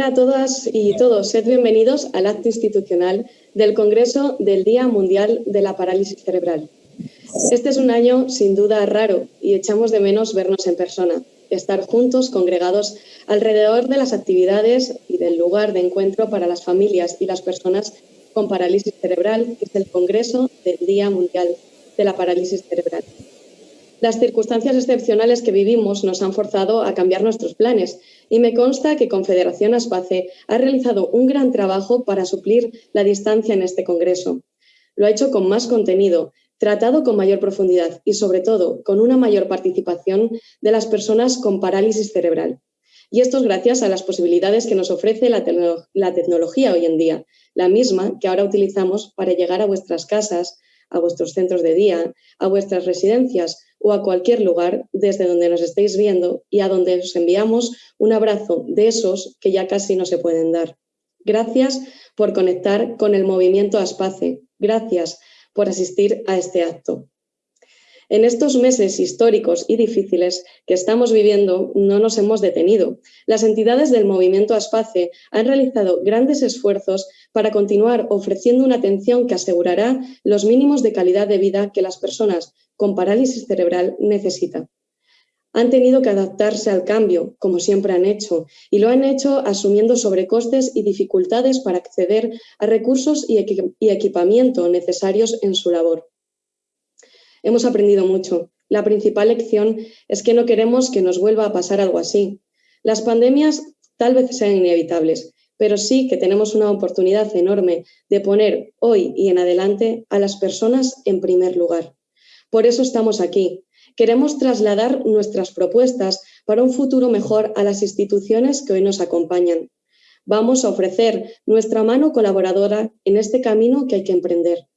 Hola a todas y todos, sed bienvenidos al acto institucional del Congreso del Día Mundial de la Parálisis Cerebral. Este es un año sin duda raro y echamos de menos vernos en persona, estar juntos, congregados alrededor de las actividades y del lugar de encuentro para las familias y las personas con parálisis cerebral, que es el Congreso del Día Mundial de la Parálisis Cerebral. Las circunstancias excepcionales que vivimos nos han forzado a cambiar nuestros planes y me consta que Confederación Aspace ha realizado un gran trabajo para suplir la distancia en este Congreso. Lo ha hecho con más contenido, tratado con mayor profundidad y, sobre todo, con una mayor participación de las personas con parálisis cerebral. Y esto es gracias a las posibilidades que nos ofrece la, la tecnología hoy en día, la misma que ahora utilizamos para llegar a vuestras casas, a vuestros centros de día, a vuestras residencias o a cualquier lugar desde donde nos estéis viendo y a donde os enviamos un abrazo de esos que ya casi no se pueden dar. Gracias por conectar con el movimiento Aspace. Gracias por asistir a este acto. En estos meses históricos y difíciles que estamos viviendo no nos hemos detenido. Las entidades del movimiento Aspace han realizado grandes esfuerzos para continuar ofreciendo una atención que asegurará los mínimos de calidad de vida que las personas con parálisis cerebral necesitan. Han tenido que adaptarse al cambio, como siempre han hecho, y lo han hecho asumiendo sobrecostes y dificultades para acceder a recursos y, equipamiento necesarios en su labor. Hemos aprendido mucho. La principal lección es que no queremos que nos vuelva a pasar algo así. Las pandemias tal vez sean inevitables, pero sí que tenemos una oportunidad enorme de poner hoy y en adelante a las personas en primer lugar. Por eso estamos aquí. Queremos trasladar nuestras propuestas para un futuro mejor a las instituciones que hoy nos acompañan. Vamos a ofrecer nuestra mano colaboradora en este camino que hay que emprender.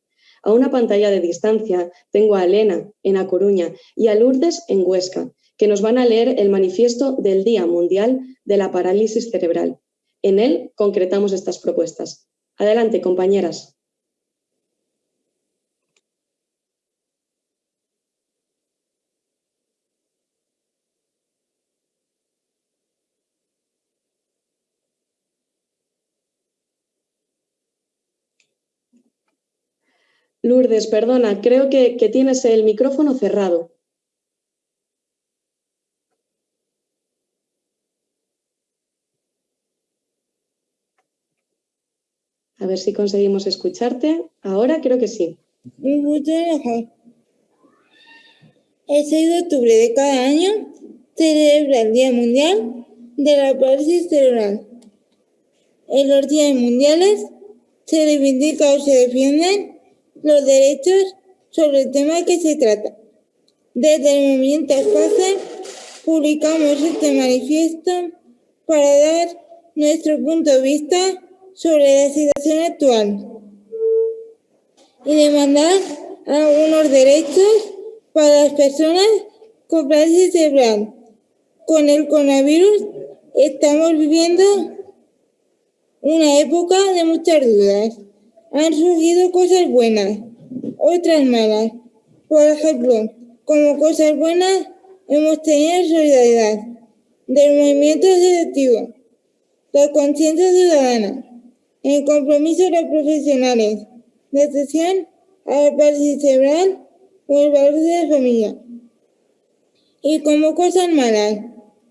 A una pantalla de distancia tengo a Elena en A Coruña y a Lourdes en Huesca, que nos van a leer el manifiesto del Día Mundial de la Parálisis Cerebral. En él concretamos estas propuestas. Adelante, compañeras. Lourdes, perdona, creo que, tienes el micrófono cerrado. A ver si conseguimos escucharte. Ahora creo que sí. El 6 de octubre de cada año celebra el Día Mundial de la Parálisis Cerebral. En los días mundiales se reivindica o se defienden los derechos sobre el tema que se trata. Desde el movimiento Espacio publicamos este manifiesto para dar nuestro punto de vista sobre la situación actual y demandar algunos derechos para las personas con parálisis cerebral. Con el coronavirus estamos viviendo una época de muchas dudas han surgido cosas buenas, otras malas. Por ejemplo, como cosas buenas, hemos tenido solidaridad del movimiento asociativo, la conciencia ciudadana, el compromiso de los profesionales, la atención a la cerebral o el valor de la familia. Y como cosas malas,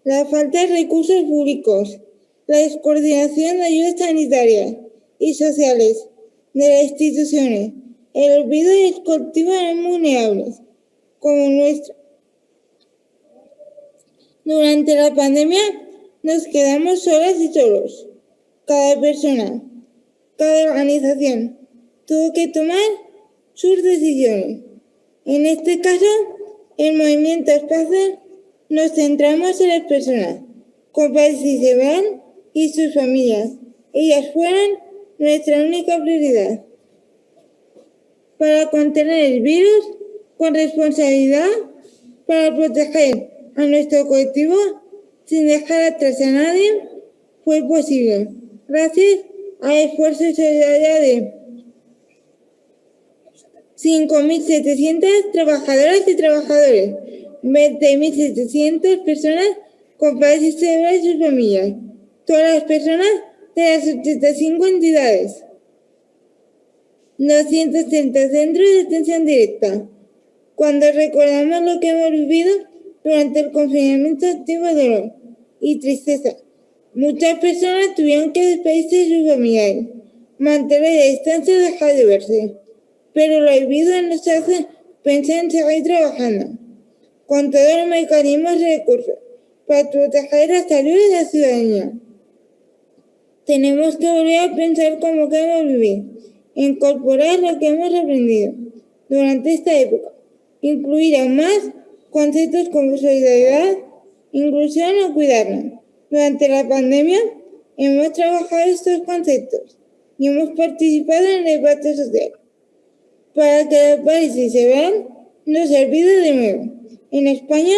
la falta de recursos públicos, la descoordinación de ayudas sanitarias y sociales de las instituciones, el olvido y el cultivo de vulnerables, como nuestro. Durante la pandemia nos quedamos solas y solos. Cada persona, cada organización tuvo que tomar sus decisiones. En este caso, el movimiento Espacio nos centramos en las personas con cerebral y sus familias. Ellas fueron nuestra única prioridad. Para contener el virus con responsabilidad, para proteger a nuestro colectivo sin dejar atrás a nadie, fue posible. Gracias al esfuerzo y solidaridad de 5.700 trabajadoras y trabajadores, 20.700 personas con parálisis cerebral y sus familias, todas las personas de las 85 entidades, 230 centros de atención directa. Cuando recordamos lo que hemos vivido durante el confinamiento, activo dolor y tristeza. Muchas personas tuvieron que despedirse de sus familiares, mantener la distancia y dejar de verse. Pero lo vivido nos hace pensar en seguir trabajando con todos los mecanismos y recursos para proteger la salud de la ciudadanía. Tenemos que volver a pensar cómo queremos vivir, incorporar lo que hemos aprendido durante esta época, incluir aún más conceptos como solidaridad, inclusión o cuidarnos. Durante la pandemia hemos trabajado estos conceptos y hemos participado en el debate social para que los países se vean no se olvide de nuevo. En España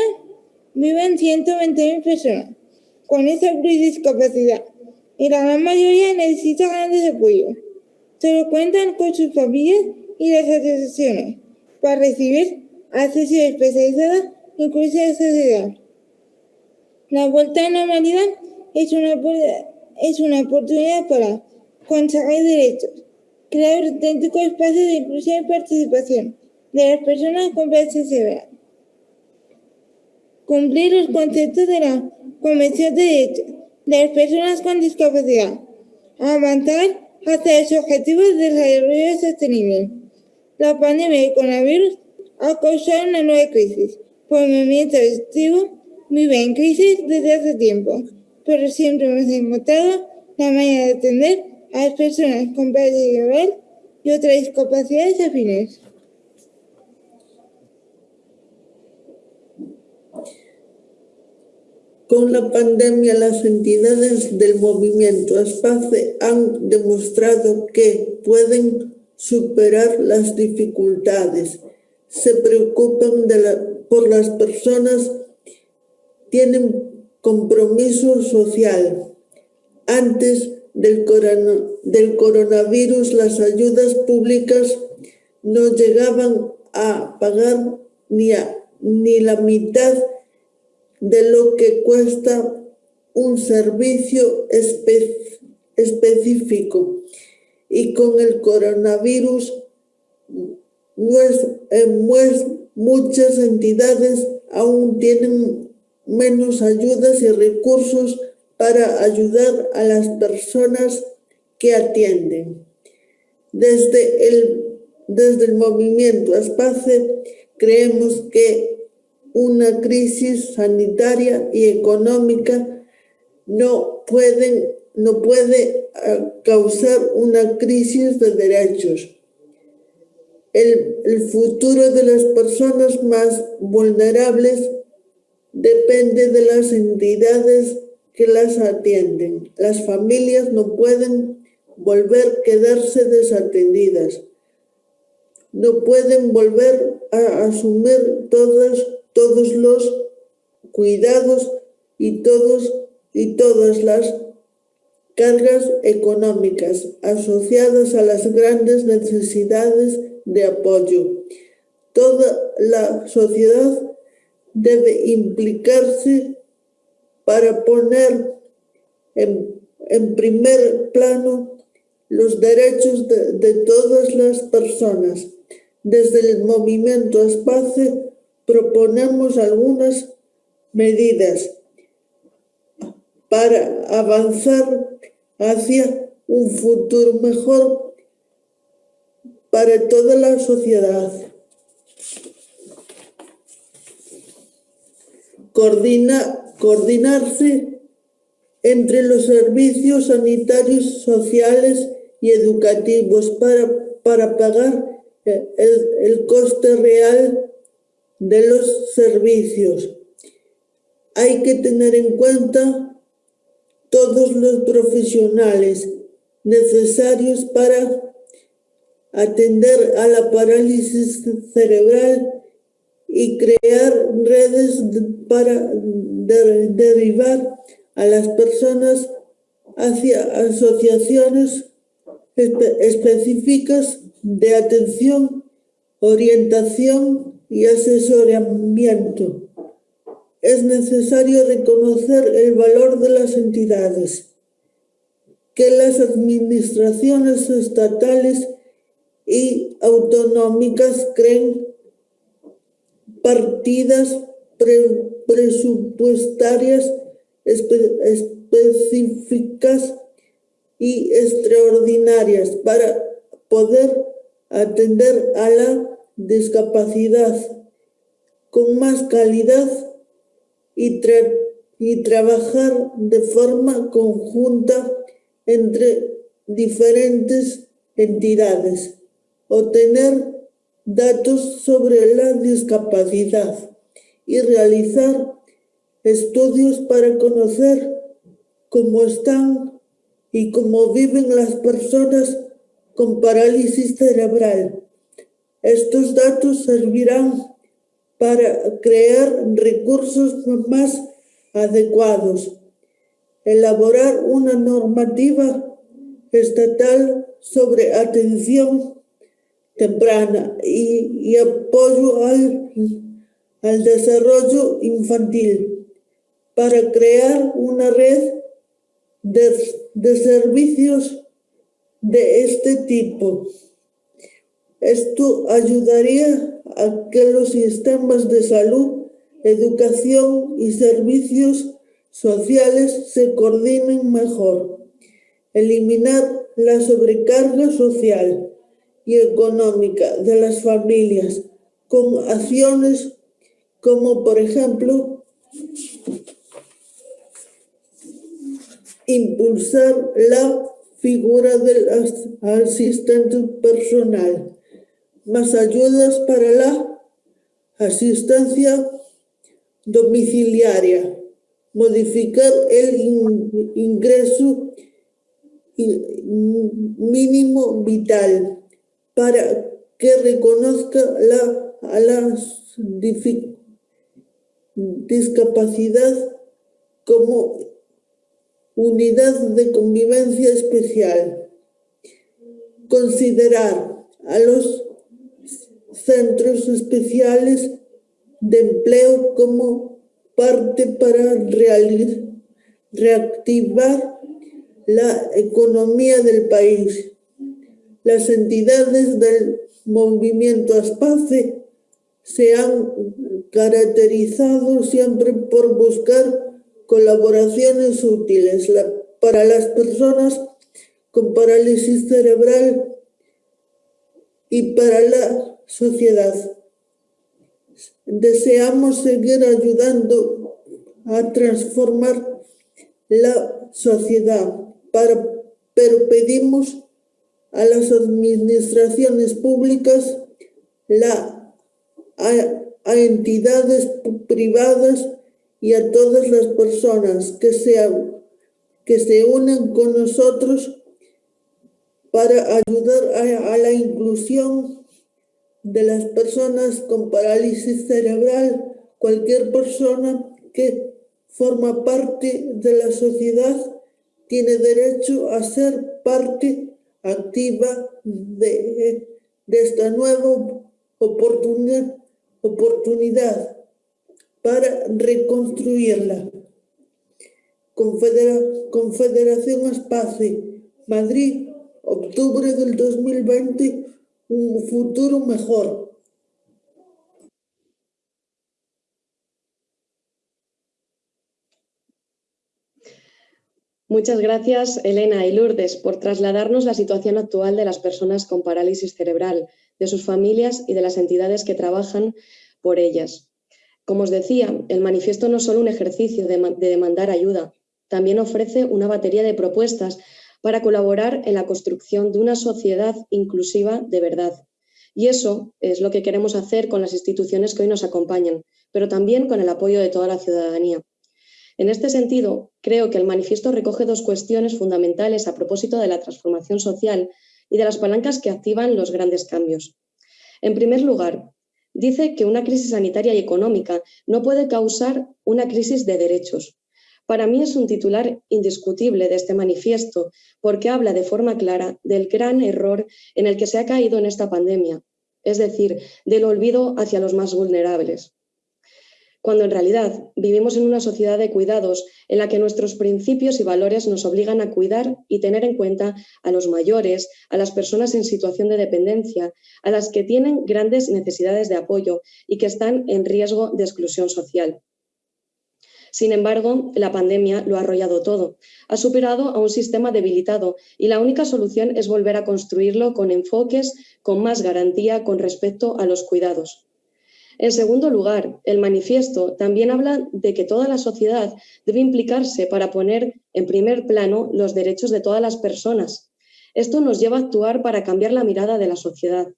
viven 120.000 personas con esa discapacidad y la gran mayoría necesita grandes apoyos. Solo cuentan con sus familias y las asociaciones para recibir acceso especializado incluso de sociedad. La vuelta a la normalidad es una, es una oportunidad para conseguir derechos, crear un auténtico espacio de inclusión y participación de las personas con severa, cumplir los conceptos de la Convención de Derechos de las Personas con Discapacidad, avanzar hacia los objetivos de desarrollo sostenible. La pandemia del coronavirus ha causado una nueva crisis, por el movimiento adictivo vive en crisis desde hace tiempo, pero siempre hemos encontrado la manera de atender a las personas con pérdida y otras discapacidades afines. Con la pandemia, las entidades del movimiento Espace han demostrado que pueden superar las dificultades, se preocupan por las personas, tienen compromiso social. Antes del, del coronavirus, las ayudas públicas no llegaban a pagar ni, ni la mitad de lo que cuesta un servicio específico. Y con el coronavirus, muchas entidades aún tienen menos ayudas y recursos para ayudar a las personas que atienden. Desde el, desde el movimiento Espace creemos que una crisis sanitaria y económica no, pueden, no puede ah, causar una crisis de derechos. El, el futuro de las personas más vulnerables depende de las entidades que las atienden. Las familias no pueden volver a quedarse desatendidas. No pueden volver a asumir todas todos los cuidados y, todos, y todas las cargas económicas asociadas a las grandes necesidades de apoyo. Toda la sociedad debe implicarse para poner en, primer plano los derechos de, de, todas las personas. Desde el movimiento proponemos algunas medidas para avanzar hacia un futuro mejor para toda la sociedad. Coordina, coordinarse entre los servicios sanitarios, sociales y educativos para, para pagar el, el coste real de los servicios. Hay que tener en cuenta todos los profesionales necesarios para atender a la parálisis cerebral y crear redes para derivar a las personas hacia asociaciones específicas de atención, orientación y asesoramiento. Es necesario reconocer el valor de las entidades, que las administraciones estatales y autonómicas creen partidas presupuestarias específicas y extraordinarias para poder atender a la discapacidad con más calidad y, trabajar de forma conjunta entre diferentes entidades, obtener datos sobre la discapacidad y realizar estudios para conocer cómo están y cómo viven las personas con parálisis cerebral. Estos datos servirán para crear recursos más adecuados, elaborar una normativa estatal sobre atención temprana y, apoyo al, desarrollo infantil para crear una red de servicios de este tipo. Esto ayudaría a que los sistemas de salud, educación y servicios sociales se coordinen mejor. Eliminar la sobrecarga social y económica de las familias con acciones como, por ejemplo, impulsar la figura del asistente personal, más ayudas para la asistencia domiciliaria, modificar el ingreso mínimo vital para que reconozca a la discapacidad como unidad de convivencia especial. Considerar a los centros especiales de empleo como parte para reactivar la economía del país. Las entidades del movimiento ASPACE se han caracterizado siempre por buscar colaboraciones útiles para las personas con parálisis cerebral y para la sociedad. Deseamos seguir ayudando a transformar la sociedad, para, pero pedimos a las administraciones públicas, la, a entidades privadas y a todas las personas que, sean, que se unan con nosotros para ayudar a, a la inclusión de las personas con parálisis cerebral, cualquier persona que forma parte de la sociedad tiene derecho a ser parte activa de, esta nueva oportunidad, oportunidad para reconstruirla. Confederación Espacio, Madrid, octubre del 2020, un futuro mejor. Muchas gracias, Elena y Lourdes, por trasladarnos la situación actual de las personas con parálisis cerebral, de sus familias y de las entidades que trabajan por ellas. Como os decía, el manifiesto no es solo un ejercicio de, demandar ayuda, también ofrece una batería de propuestas para colaborar en la construcción de una sociedad inclusiva de verdad. Y eso es lo que queremos hacer con las instituciones que hoy nos acompañan, pero también con el apoyo de toda la ciudadanía. En este sentido, creo que el manifiesto recoge dos cuestiones fundamentales a propósito de la transformación social y de las palancas que activan los grandes cambios. En primer lugar, dice que una crisis sanitaria y económica no puede causar una crisis de derechos. Para mí es un titular indiscutible de este manifiesto porque habla de forma clara del gran error en el que se ha caído en esta pandemia, es decir, del olvido hacia los más vulnerables cuando en realidad vivimos en una sociedad de cuidados en la que nuestros principios y valores nos obligan a cuidar y tener en cuenta a los mayores, a las personas en situación de dependencia, a las que tienen grandes necesidades de apoyo y que están en riesgo de exclusión social. Sin embargo, la pandemia lo ha arrollado todo. Ha superado a un sistema debilitado y la única solución es volver a construirlo con enfoques, con más garantía con respecto a los cuidados. En segundo lugar, el manifiesto también habla de que toda la sociedad debe implicarse para poner en primer plano los derechos de todas las personas. Esto nos lleva a actuar para cambiar la mirada de la sociedad,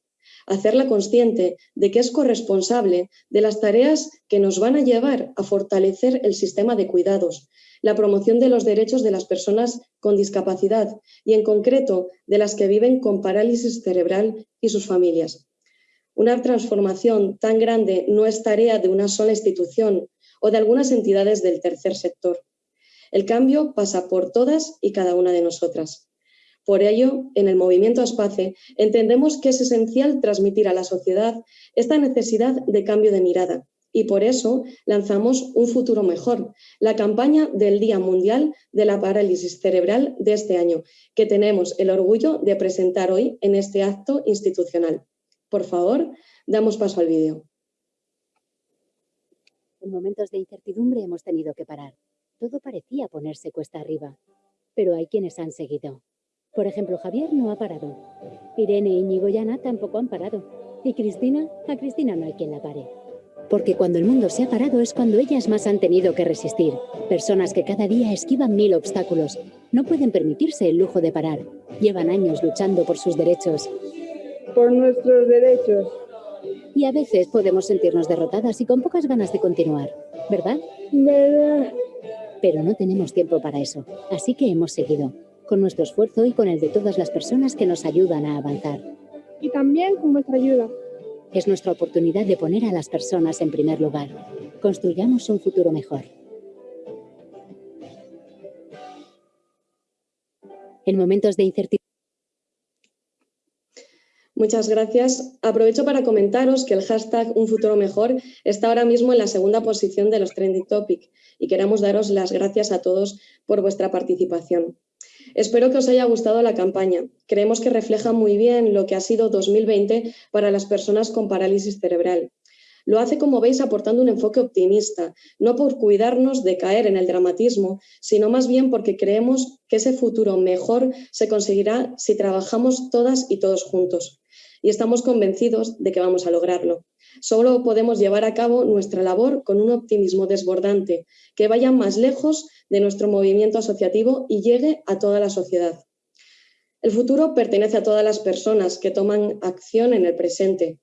hacerla consciente de que es corresponsable de las tareas que nos van a llevar a fortalecer el sistema de cuidados, la promoción de los derechos de las personas con discapacidad y, en concreto, de las que viven con parálisis cerebral y sus familias. Una transformación tan grande no es tarea de una sola institución o de algunas entidades del tercer sector. El cambio pasa por todas y cada una de nosotras. Por ello, en el movimiento Aspace entendemos que es esencial transmitir a la sociedad esta necesidad de cambio de mirada y por eso lanzamos Un futuro mejor, la campaña del Día Mundial de la Parálisis Cerebral de este año, que tenemos el orgullo de presentar hoy en este acto institucional. Por favor, damos paso al vídeo. En momentos de incertidumbre hemos tenido que parar. Todo parecía ponerse cuesta arriba, pero hay quienes han seguido. Por ejemplo, Javier no ha parado. Irene, Íñigo y Ana tampoco han parado. Y Cristina, a Cristina no hay quien la pare. Porque cuando el mundo se ha parado es cuando ellas más han tenido que resistir. Personas que cada día esquivan mil obstáculos. No pueden permitirse el lujo de parar. Llevan años luchando por sus derechos por nuestros derechos. Y a veces podemos sentirnos derrotadas y con pocas ganas de continuar, ¿verdad? ¿Verdad? Pero no tenemos tiempo para eso, así que hemos seguido, con nuestro esfuerzo y con el de todas las personas que nos ayudan a avanzar. Y también con nuestra ayuda. Es nuestra oportunidad de poner a las personas en primer lugar. Construyamos un futuro mejor. En momentos de incertidumbre, Muchas gracias. Aprovecho para comentaros que el hashtag Un Futuro Mejor está ahora mismo en la segunda posición de los Trending Topic y queremos daros las gracias a todos por vuestra participación. Espero que os haya gustado la campaña. Creemos que refleja muy bien lo que ha sido 2020 para las personas con parálisis cerebral. Lo hace, como veis, aportando un enfoque optimista, no por cuidarnos de caer en el dramatismo, sino más bien porque creemos que ese futuro mejor se conseguirá si trabajamos todas y todos juntos y estamos convencidos de que vamos a lograrlo. Solo podemos llevar a cabo nuestra labor con un optimismo desbordante, que vaya más lejos de nuestro movimiento asociativo y llegue a toda la sociedad. El futuro pertenece a todas las personas que toman acción en el presente.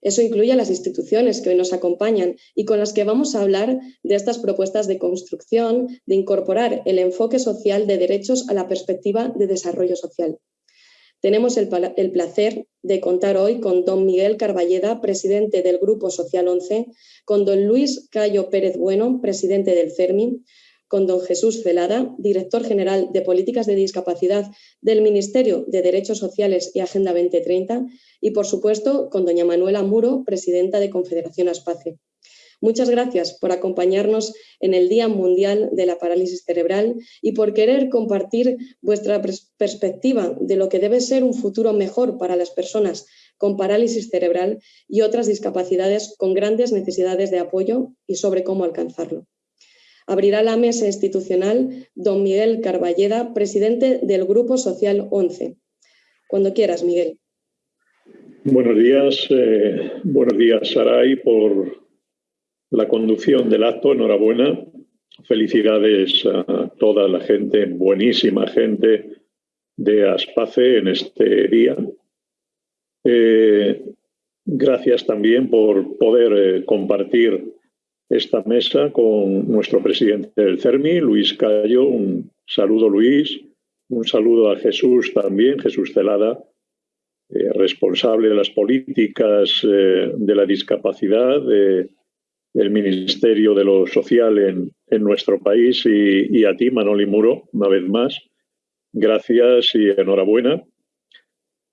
Eso incluye a las instituciones que hoy nos acompañan y con las que vamos a hablar de estas propuestas de construcción, de incorporar el enfoque social de derechos a la perspectiva de desarrollo social. Tenemos el, placer de contar hoy con don Miguel Carballeda, presidente del Grupo Social 11, con don Luis Cayo Pérez Bueno, presidente del CERMI, con don Jesús Celada, director general de Políticas de Discapacidad del Ministerio de Derechos Sociales y Agenda 2030, y por supuesto con doña Manuela Muro, presidenta de Confederación Aspace. Muchas gracias por acompañarnos en el Día Mundial de la Parálisis Cerebral y por querer compartir vuestra perspectiva de lo que debe ser un futuro mejor para las personas con parálisis cerebral y otras discapacidades con grandes necesidades de apoyo y sobre cómo alcanzarlo. Abrirá la mesa institucional don Miguel Carballeda, presidente del Grupo Social 11. Cuando quieras, Miguel. Buenos días, eh, buenos días, Saray, por la conducción del acto. Enhorabuena. Felicidades a toda la gente, buenísima gente de Aspace en este día. Eh, gracias también por poder eh, compartir esta mesa con nuestro presidente del CERMI, Luis Cayo. Un saludo, Luis. Un saludo a Jesús también, Jesús Celada, eh, responsable de las políticas de la discapacidad del Ministerio de lo Social en, nuestro país y, y, a ti, Manoli Muro, una vez más. Gracias y enhorabuena.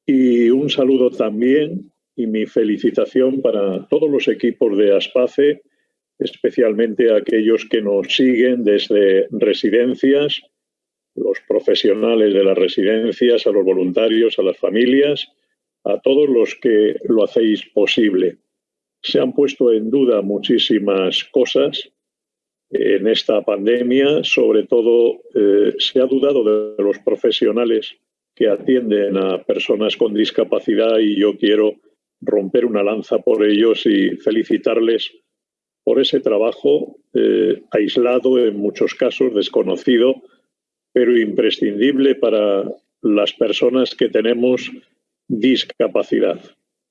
Y un saludo también y mi felicitación para todos los equipos de ASPACE, especialmente aquellos que nos siguen desde residencias, los profesionales de las residencias, a los voluntarios, a las familias, a todos los que lo hacéis posible. Se han puesto en duda muchísimas cosas en esta pandemia, sobre todo eh, se ha dudado de los profesionales que atienden a personas con discapacidad y yo quiero romper una lanza por ellos y felicitarles por ese trabajo eh, aislado, en muchos casos desconocido, pero imprescindible para las personas que tenemos discapacidad.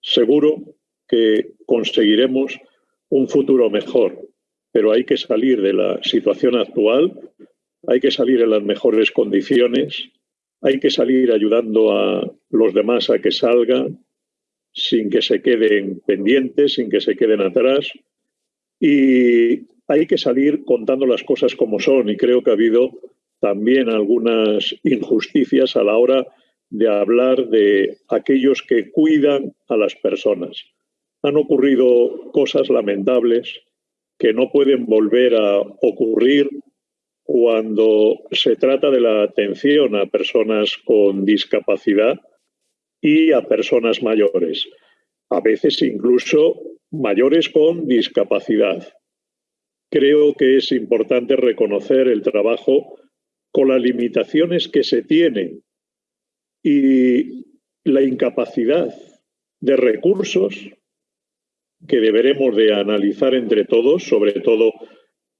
Seguro que conseguiremos un futuro mejor, pero hay que salir de la situación actual, hay que salir en las mejores condiciones, hay que salir ayudando a los demás a que salgan sin que se queden pendientes, sin que se queden atrás y hay que salir contando las cosas como son y creo que ha habido también algunas injusticias a la hora de hablar de aquellos que cuidan a las personas. Han ocurrido cosas lamentables que no pueden volver a ocurrir cuando se trata de la atención a personas con discapacidad y a personas mayores. A veces incluso mayores con discapacidad. Creo que es importante reconocer el trabajo con las limitaciones que se tienen y la incapacidad de recursos que deberemos de analizar entre todos, sobre todo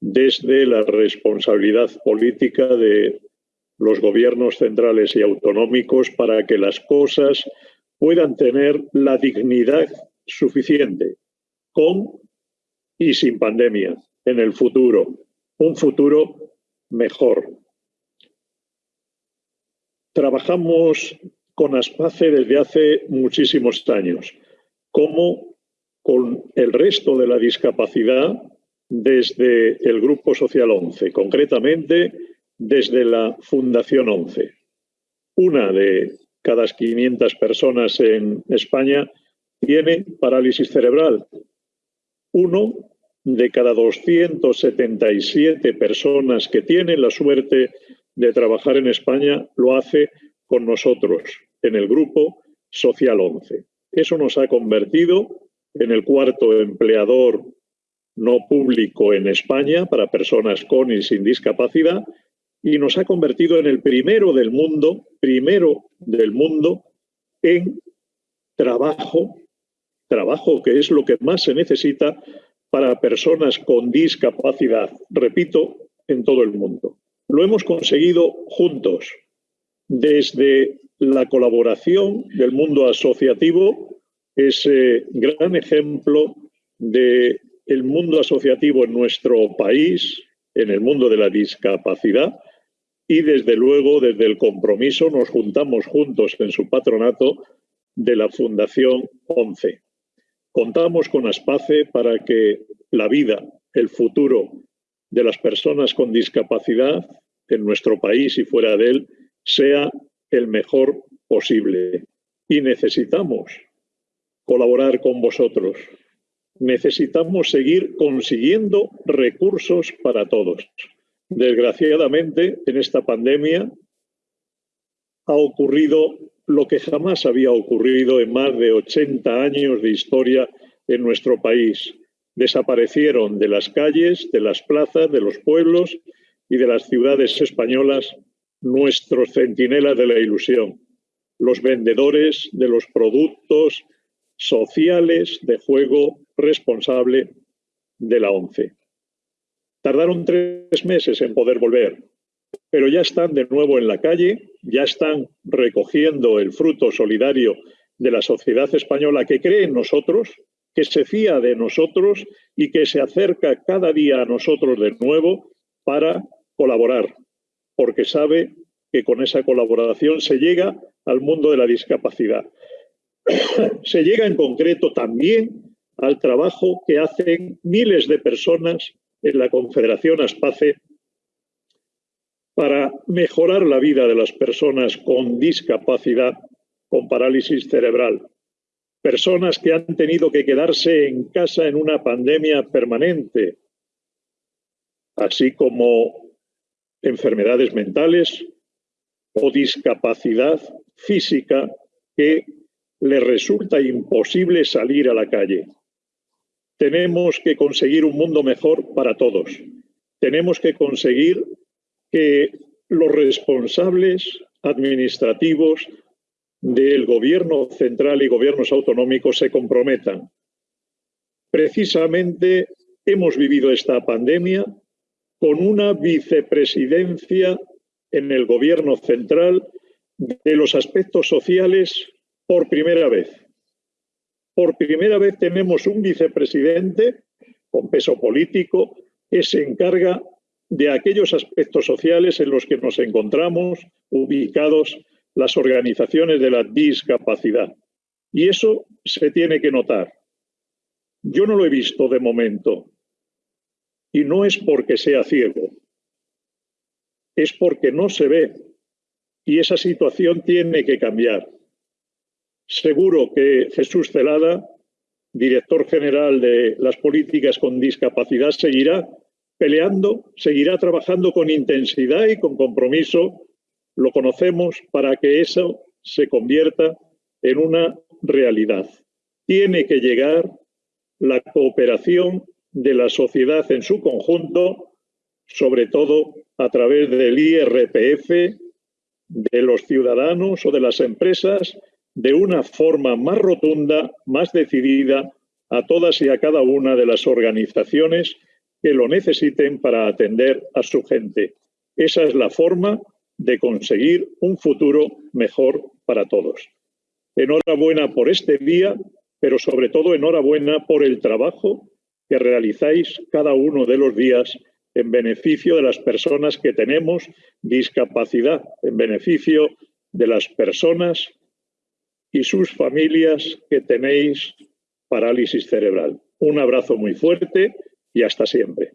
desde la responsabilidad política de los gobiernos centrales y autonómicos para que las cosas puedan tener la dignidad suficiente con y sin pandemia en el futuro, un futuro mejor. Trabajamos con Aspace desde hace muchísimos años, como con el resto de la discapacidad desde el Grupo Social 11, concretamente desde la Fundación 11. Una de cada 500 personas en España tiene parálisis cerebral uno de cada 277 personas que tienen la suerte de trabajar en España lo hace con nosotros, en el grupo Social 11. Eso nos ha convertido en el cuarto empleador no público en España para personas con y sin discapacidad y nos ha convertido en el primero del mundo, primero del mundo en trabajo trabajo, que es lo que más se necesita para personas con discapacidad, repito, en todo el mundo. Lo hemos conseguido juntos, desde la colaboración del mundo asociativo, ese gran ejemplo del el mundo asociativo en nuestro país, en el mundo de la discapacidad, y desde luego desde el compromiso nos juntamos juntos en su patronato de la Fundación 11. Contamos con Aspace para que la vida, el futuro de las personas con discapacidad en nuestro país y fuera de él sea el mejor posible. Y necesitamos colaborar con vosotros. Necesitamos seguir consiguiendo recursos para todos. Desgraciadamente, en esta pandemia ha ocurrido lo que jamás había ocurrido en más de 80 años de historia en nuestro país. Desaparecieron de las calles, de las plazas, de los pueblos y de las ciudades españolas nuestros centinelas de la ilusión, los vendedores de los productos sociales de juego responsable de la ONCE. Tardaron tres meses en poder volver, pero ya están de nuevo en la calle, ya están recogiendo el fruto solidario de la sociedad española que cree en nosotros, que se fía de nosotros y que se acerca cada día a nosotros de nuevo para colaborar, porque sabe que con esa colaboración se llega al mundo de la discapacidad. Se llega en concreto también al trabajo que hacen miles de personas en la Confederación Aspace para mejorar la vida de las personas con discapacidad, con parálisis cerebral. Personas que han tenido que quedarse en casa en una pandemia permanente, así como enfermedades mentales o discapacidad física que les resulta imposible salir a la calle. Tenemos que conseguir un mundo mejor para todos. Tenemos que conseguir que los responsables administrativos del gobierno central y gobiernos autonómicos se comprometan. Precisamente hemos vivido esta pandemia con una vicepresidencia en el gobierno central de los aspectos sociales por primera vez. Por primera vez tenemos un vicepresidente con peso político que se encarga de aquellos aspectos sociales en los que nos encontramos ubicados las organizaciones de la discapacidad. Y eso se tiene que notar. Yo no lo he visto de momento. Y no es porque sea ciego. Es porque no se ve. Y esa situación tiene que cambiar. Seguro que Jesús Celada, director general de las políticas con discapacidad, seguirá peleando, seguirá trabajando con intensidad y con compromiso, lo conocemos, para que eso se convierta en una realidad. Tiene que llegar la cooperación de la sociedad en su conjunto, sobre todo a través del IRPF, de los ciudadanos o de las empresas, de una forma más rotunda, más decidida, a todas y a cada una de las organizaciones que lo necesiten para atender a su gente. Esa es la forma de conseguir un futuro mejor para todos. Enhorabuena por este día, pero sobre todo enhorabuena por el trabajo que realizáis cada uno de los días en beneficio de las personas que tenemos discapacidad, en beneficio de las personas y sus familias que tenéis parálisis cerebral. Un abrazo muy fuerte y hasta siempre.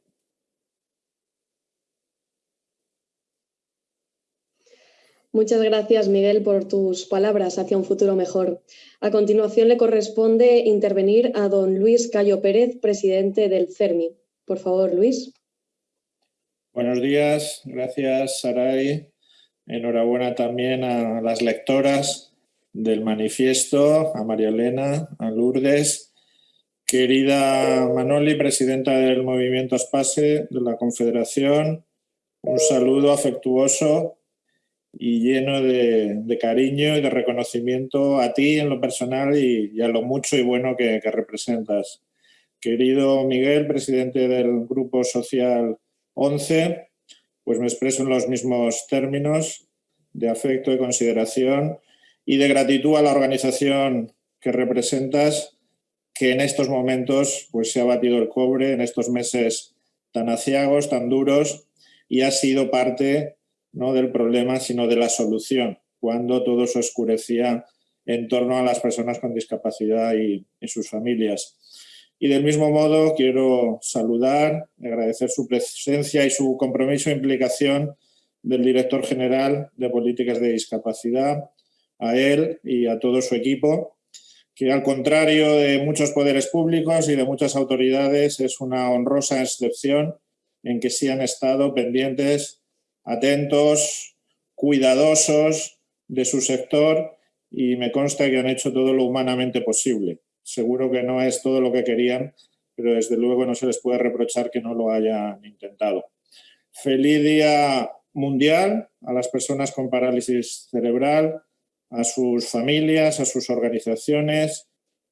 Muchas gracias, Miguel, por tus palabras hacia un futuro mejor. A continuación le corresponde intervenir a don Luis Cayo Pérez, presidente del CERMI. Por favor, Luis. Buenos días, gracias, Saray. Enhorabuena también a las lectoras del manifiesto, a María Elena, a Lourdes Querida Manoli, presidenta del Movimiento Espase de la Confederación, un saludo afectuoso y lleno de, cariño y de reconocimiento a ti en lo personal y, a lo mucho y bueno que, que, representas. Querido Miguel, presidente del Grupo Social 11, pues me expreso en los mismos términos de afecto y consideración y de gratitud a la organización que representas que en estos momentos pues, se ha batido el cobre, en estos meses tan aciagos, tan duros, y ha sido parte no del problema, sino de la solución, cuando todo se oscurecía en torno a las personas con discapacidad y, y sus familias. Y del mismo modo quiero saludar, agradecer su presencia y su compromiso e implicación del director general de políticas de discapacidad, a él y a todo su equipo, que al contrario de muchos poderes públicos y de muchas autoridades es una honrosa excepción en que sí han estado pendientes, atentos, cuidadosos de su sector y me consta que han hecho todo lo humanamente posible. Seguro que no es todo lo que querían, pero desde luego no se les puede reprochar que no lo hayan intentado. Feliz Día Mundial a las personas con parálisis cerebral, a sus familias, a sus organizaciones,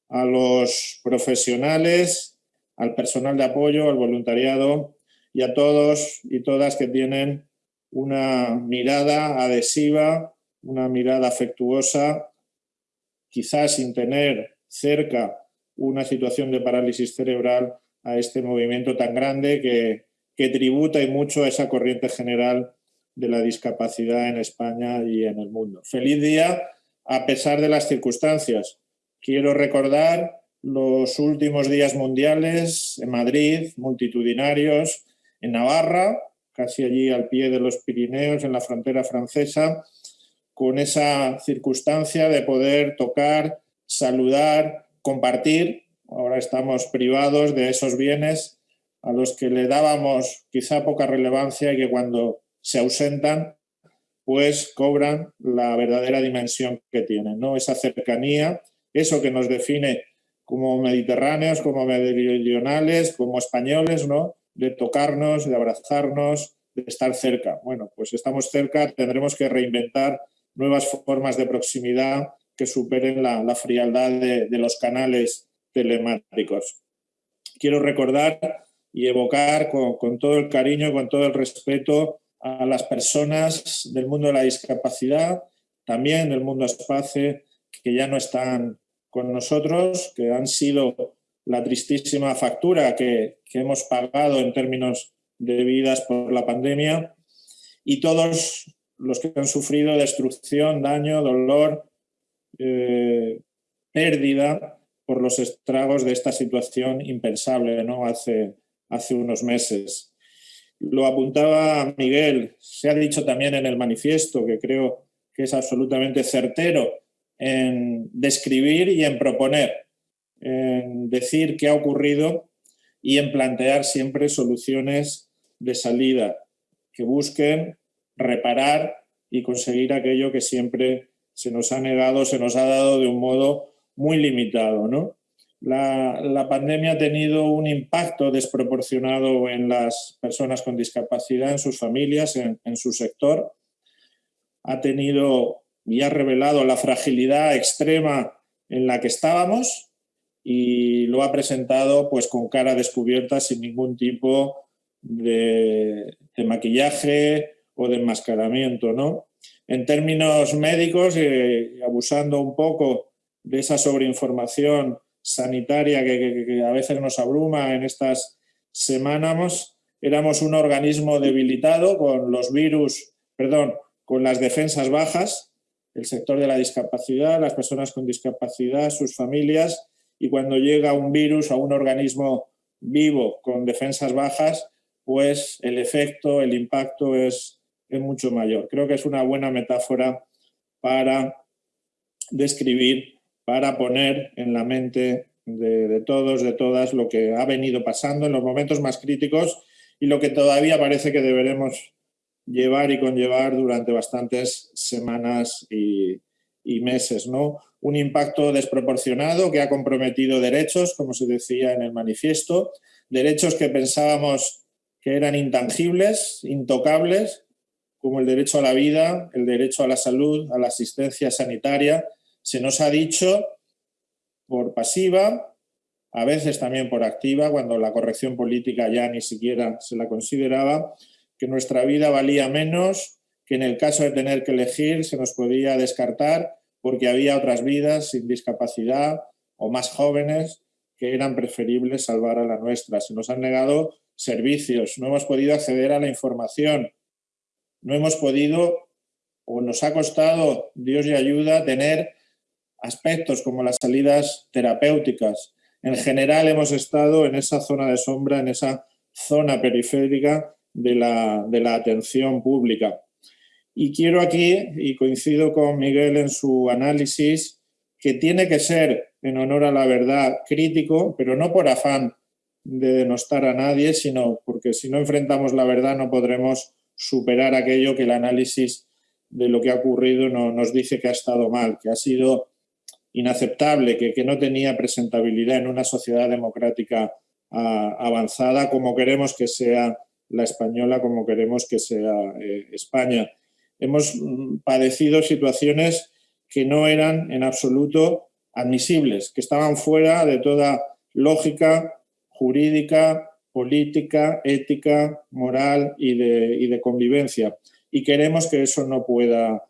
a los profesionales, al personal de apoyo, al voluntariado y a todos y todas que tienen una mirada adhesiva, una mirada afectuosa, quizás sin tener cerca una situación de parálisis cerebral a este movimiento tan grande que, que tributa y mucho a esa corriente general de la discapacidad en España y en el mundo. Feliz día a pesar de las circunstancias. Quiero recordar los últimos días mundiales en Madrid, multitudinarios, en Navarra, casi allí al pie de los Pirineos, en la frontera francesa, con esa circunstancia de poder tocar, saludar, compartir. Ahora estamos privados de esos bienes a los que le dábamos quizá poca relevancia y que cuando se ausentan, pues cobran la verdadera dimensión que tienen, ¿no? Esa cercanía, eso que nos define como mediterráneos, como meridionales, como españoles, ¿no? De tocarnos, de abrazarnos, de estar cerca. Bueno, pues estamos cerca, tendremos que reinventar nuevas formas de proximidad que superen la, frialdad de, de, los canales telemáticos. Quiero recordar y evocar con, con todo el cariño, con todo el respeto a las personas del mundo de la discapacidad, también del mundo espacio, que ya no están con nosotros, que han sido la tristísima factura que, hemos pagado en términos de vidas por la pandemia, y todos los que han sufrido destrucción, daño, dolor, eh, pérdida por los estragos de esta situación impensable ¿no? hace, hace unos meses. Lo apuntaba Miguel, se ha dicho también en el manifiesto, que creo que es absolutamente certero en describir y en proponer, en decir qué ha ocurrido y en plantear siempre soluciones de salida que busquen reparar y conseguir aquello que siempre se nos ha negado, se nos ha dado de un modo muy limitado. ¿no? La, pandemia ha tenido un impacto desproporcionado en las personas con discapacidad, en sus familias, en, su sector. Ha tenido y ha revelado la fragilidad extrema en la que estábamos y lo ha presentado pues con cara descubierta sin ningún tipo de, maquillaje o de enmascaramiento. ¿no? En términos médicos, eh, abusando un poco de esa sobreinformación sanitaria que, a veces nos abruma en estas semanas, éramos un organismo debilitado con los virus, perdón, con las defensas bajas, el sector de la discapacidad, las personas con discapacidad, sus familias, y cuando llega un virus a un organismo vivo con defensas bajas, pues el efecto, el impacto es, es mucho mayor. Creo que es una buena metáfora para describir para poner en la mente de, todos, de todas, lo que ha venido pasando en los momentos más críticos y lo que todavía parece que deberemos llevar y conllevar durante bastantes semanas y, meses. ¿no? Un impacto desproporcionado que ha comprometido derechos, como se decía en el manifiesto, derechos que pensábamos que eran intangibles, intocables, como el derecho a la vida, el derecho a la salud, a la asistencia sanitaria, se nos ha dicho por pasiva, a veces también por activa, cuando la corrección política ya ni siquiera se la consideraba, que nuestra vida valía menos, que en el caso de tener que elegir se nos podía descartar porque había otras vidas sin discapacidad o más jóvenes que eran preferibles salvar a la nuestra. Se nos han negado servicios, no hemos podido acceder a la información, no hemos podido o nos ha costado, Dios y ayuda, tener aspectos como las salidas terapéuticas. En general hemos estado en esa zona de sombra, en esa zona periférica de la, de la atención pública. Y quiero aquí, y coincido con Miguel en su análisis, que tiene que ser, en honor a la verdad, crítico, pero no por afán de denostar a nadie, sino porque si no enfrentamos la verdad no podremos superar aquello que el análisis de lo que ha ocurrido no, nos dice que ha estado mal, que ha sido inaceptable, que, que no tenía presentabilidad en una sociedad democrática avanzada como queremos que sea la española, como queremos que sea eh, España. Hemos mm, padecido situaciones que no eran en absoluto admisibles, que estaban fuera de toda lógica jurídica, política, ética, moral y de, y de convivencia. Y queremos que eso no pueda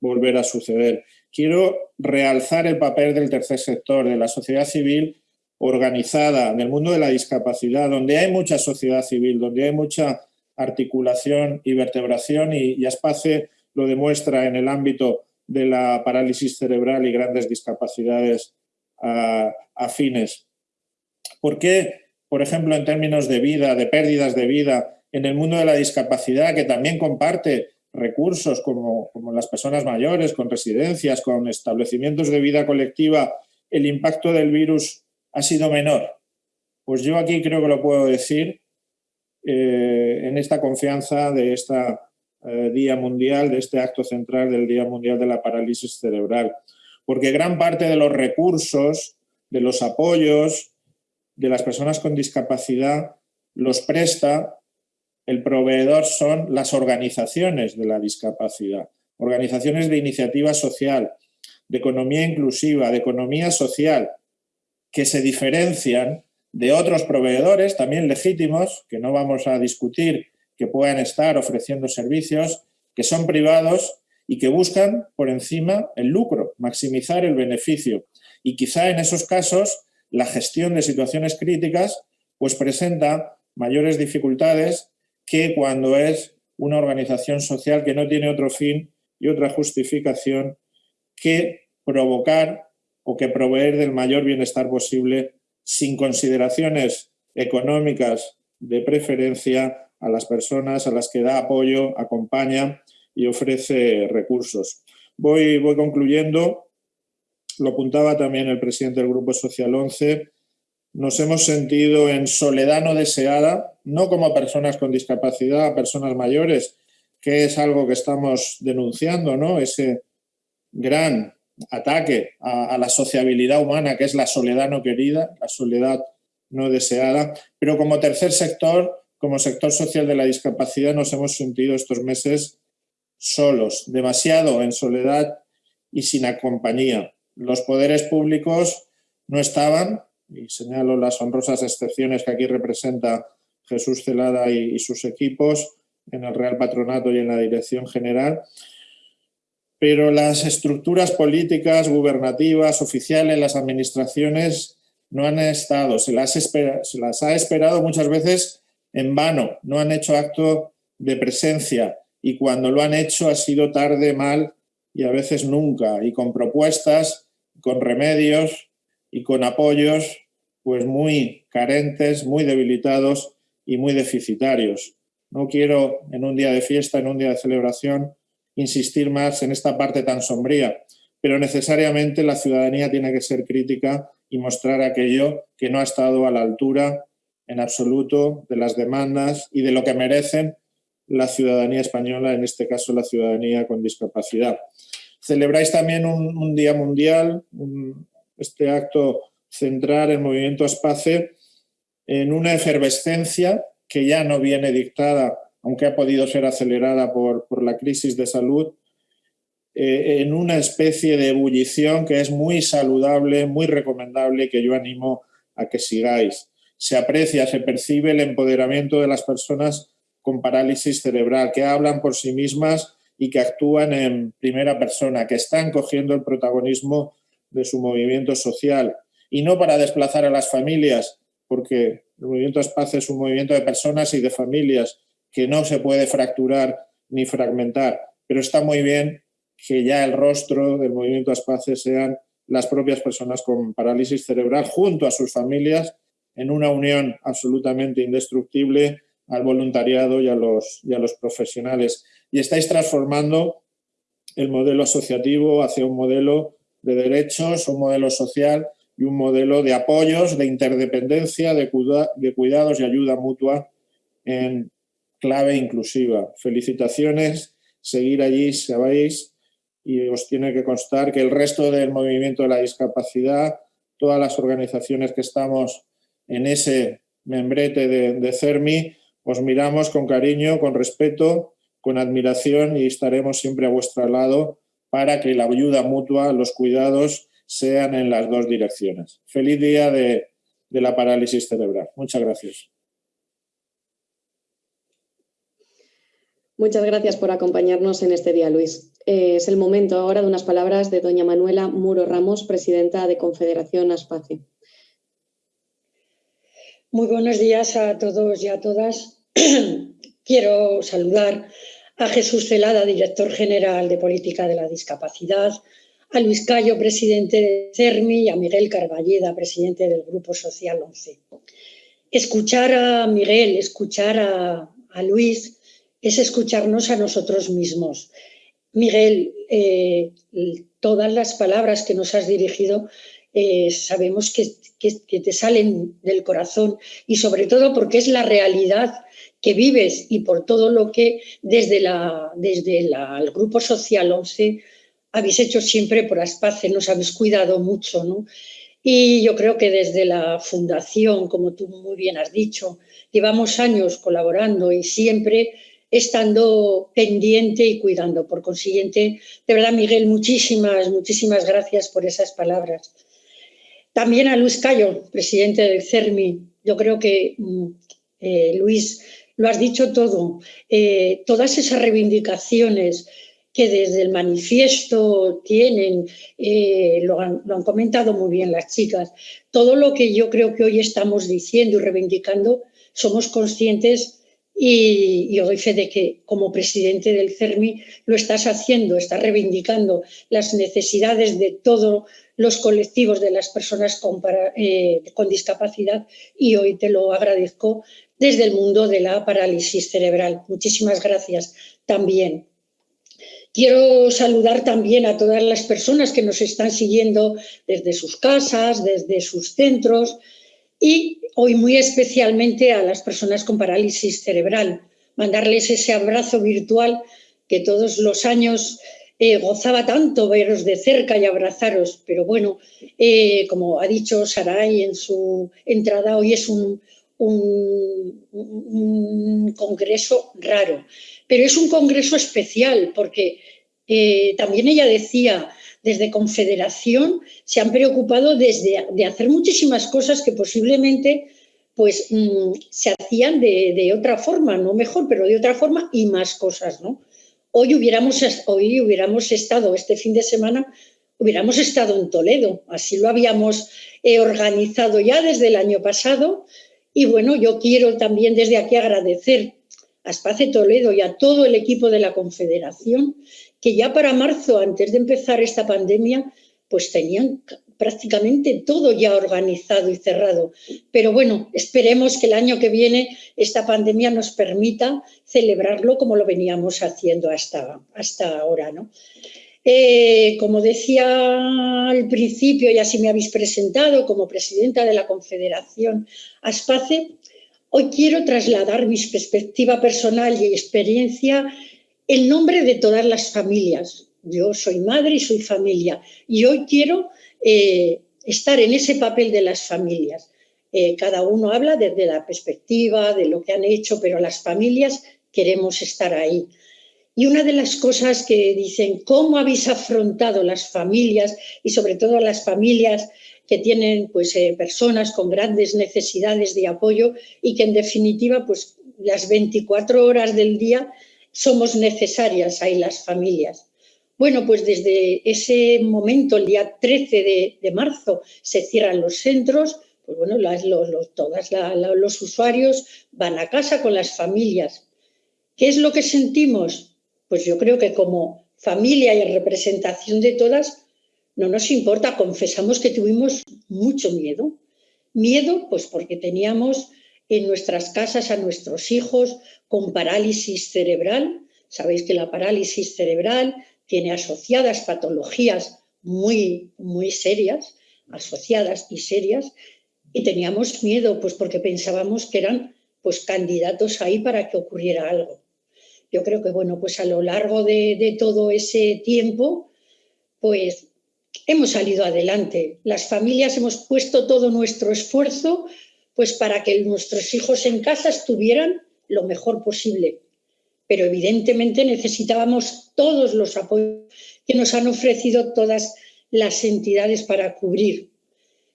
volver a suceder. Quiero realzar el papel del tercer sector, de la sociedad civil organizada, del mundo de la discapacidad, donde hay mucha sociedad civil, donde hay mucha articulación y vertebración y, y Aspace lo demuestra en el ámbito de la parálisis cerebral y grandes discapacidades afines. ¿Por qué, por ejemplo, en términos de vida, de pérdidas de vida, en el mundo de la discapacidad, que también comparte recursos como, como las personas mayores, con residencias, con establecimientos de vida colectiva, el impacto del virus ha sido menor? Pues yo aquí creo que lo puedo decir eh, en esta confianza de este Día Mundial, de este acto central del Día Mundial de la Parálisis Cerebral. Porque gran parte de los recursos, de los apoyos de las personas con discapacidad los presta el proveedor son las organizaciones de la discapacidad, organizaciones de iniciativa social, de economía inclusiva, de economía social, que se diferencian de otros proveedores también legítimos, que no vamos a discutir, que puedan estar ofreciendo servicios, que son privados y que buscan por encima el lucro, maximizar el beneficio. Y quizá en esos casos la gestión de situaciones críticas pues presenta mayores dificultades que cuando es una organización social que no tiene otro fin y otra justificación que provocar o que proveer del mayor bienestar posible sin consideraciones económicas de preferencia a las personas a las que da apoyo, acompaña y ofrece recursos. Voy, voy concluyendo, lo apuntaba también el presidente del Grupo Social 11, nos hemos sentido en soledad no deseada, no como personas con discapacidad, personas mayores, que es algo que estamos denunciando, ¿no? ese gran ataque a, a, la sociabilidad humana, que es la soledad no querida, la soledad no deseada. Pero como tercer sector, como sector social de la discapacidad, nos hemos sentido estos meses solos, demasiado en soledad y sin compañía. Los poderes públicos no estaban, y señalo las honrosas excepciones que aquí representa Jesús Celada y, sus equipos en el Real Patronato y en la Dirección General, pero las estructuras políticas, gubernativas, oficiales, las administraciones no han estado, se las, se las ha esperado muchas veces en vano, no han hecho acto de presencia y cuando lo han hecho ha sido tarde, mal y a veces nunca, y con propuestas, con remedios y con apoyos pues muy carentes, muy debilitados y muy deficitarios. No quiero en un día de fiesta, en un día de celebración, insistir más en esta parte tan sombría, pero necesariamente la ciudadanía tiene que ser crítica y mostrar aquello que no ha estado a la altura en absoluto de las demandas y de lo que merecen la ciudadanía española, en este caso la ciudadanía con discapacidad. Celebráis también un, un Día Mundial, un, este acto central, el movimiento Espace, en una efervescencia que ya no viene dictada aunque ha podido ser acelerada por, por la crisis de salud, eh, en una especie de ebullición que es muy saludable, muy recomendable que yo animo a que sigáis. Se aprecia, se percibe el empoderamiento de las personas con parálisis cerebral, que hablan por sí mismas y que actúan en primera persona, que están cogiendo el protagonismo de su movimiento social. Y no para desplazar a las familias, porque el movimiento Espacio es un movimiento de personas y de familias, que no se puede fracturar ni fragmentar, pero está muy bien que ya el rostro del movimiento Aspace sean las propias personas con parálisis cerebral junto a sus familias en una unión absolutamente indestructible al voluntariado y a los, y a los profesionales. Y estáis transformando el modelo asociativo hacia un modelo de derechos, un modelo social y un modelo de apoyos, de interdependencia, de, cuida de cuidados y ayuda mutua en, clave inclusiva. Felicitaciones, seguir allí, sabéis, y os tiene que constar que el resto del movimiento de la discapacidad, todas las organizaciones que estamos en ese membrete de, de CERMI, os miramos con cariño, con respeto, con admiración y estaremos siempre a vuestro lado para que la ayuda mutua, los cuidados sean en las dos direcciones. Feliz día de, de la parálisis cerebral. Muchas gracias. Muchas gracias por acompañarnos en este día, Luis. Eh, es el momento ahora de unas palabras de doña Manuela Muro Ramos, presidenta de Confederación Aspace. Muy buenos días a todos y a todas. Quiero saludar a Jesús Celada, director general de Política de la Discapacidad, a Luis Cayo, presidente de CERMI, y a Miguel Carballeda, presidente del Grupo Social 11. Escuchar a Miguel, escuchar a, Luis, es escucharnos a nosotros mismos. Miguel, eh, todas las palabras que nos has dirigido eh, sabemos que, te salen del corazón y sobre todo porque es la realidad que vives y por todo lo que desde, la, desde la, el Grupo Social 11 habéis hecho siempre por Aspace, nos habéis cuidado mucho. ¿no? Y yo creo que desde la fundación, como tú muy bien has dicho, llevamos años colaborando y siempre estando pendiente y cuidando. Por consiguiente, de verdad, Miguel, muchísimas, muchísimas gracias por esas palabras. También a Luis Cayo, presidente del CERMI. Yo creo que, mm, eh, Luis, lo has dicho todo. Eh, todas esas reivindicaciones que desde el manifiesto tienen, eh, lo, han, comentado muy bien las chicas, todo lo que yo creo que hoy estamos diciendo y reivindicando, somos conscientes y, y doy fe de que como presidente del CERMI lo estás haciendo, estás reivindicando las necesidades de todos los colectivos de las personas con, eh, con discapacidad y hoy te lo agradezco desde el mundo de la parálisis cerebral. Muchísimas gracias también. Quiero saludar también a todas las personas que nos están siguiendo desde sus casas, desde sus centros, y hoy muy especialmente a las personas con parálisis cerebral, mandarles ese abrazo virtual que todos los años eh, gozaba tanto veros de cerca y abrazaros, pero bueno, eh, como ha dicho Saray en su entrada, hoy es un, un, congreso raro, pero es un congreso especial porque eh, también ella decía, desde Confederación se han preocupado desde, de hacer muchísimas cosas que posiblemente pues, mmm, se hacían de, de, otra forma, no mejor, pero de otra forma y más cosas. ¿no? Hoy, hubiéramos, hoy hubiéramos estado, este fin de semana, hubiéramos estado en Toledo, así lo habíamos eh, organizado ya desde el año pasado. Y bueno, yo quiero también desde aquí agradecer a Espace Toledo y a todo el equipo de la Confederación que ya para marzo, antes de empezar esta pandemia, pues tenían prácticamente todo ya organizado y cerrado. Pero bueno, esperemos que el año que viene esta pandemia nos permita celebrarlo como lo veníamos haciendo hasta, hasta ahora. ¿no? Eh, como decía al principio, y así me habéis presentado como presidenta de la Confederación Aspace, hoy quiero trasladar mi perspectiva personal y experiencia el nombre de todas las familias. Yo soy madre y soy familia y hoy quiero eh, estar en ese papel de las familias. Eh, cada uno habla desde la perspectiva de lo que han hecho, pero las familias queremos estar ahí. Y una de las cosas que dicen, ¿cómo habéis afrontado las familias y sobre todo las familias que tienen pues, eh, personas con grandes necesidades de apoyo y que en definitiva pues, las 24 horas del día somos necesarias ahí las familias. Bueno, pues desde ese momento, el día 13 de, marzo, se cierran los centros, pues bueno, las, los, los, todos los usuarios van a casa con las familias. ¿Qué es lo que sentimos? Pues yo creo que como familia y representación de todas, no nos importa, confesamos que tuvimos mucho miedo. Miedo, pues porque teníamos en nuestras casas a nuestros hijos con parálisis cerebral. Sabéis que la parálisis cerebral tiene asociadas patologías muy, muy serias, asociadas y serias, y teníamos miedo, pues porque pensábamos que eran pues candidatos ahí para que ocurriera algo. Yo creo que, bueno, pues a lo largo de, todo ese tiempo, pues hemos salido adelante. Las familias hemos puesto todo nuestro esfuerzo pues para que nuestros hijos en casa estuvieran lo mejor posible. Pero evidentemente necesitábamos todos los apoyos que nos han ofrecido todas las entidades para cubrir.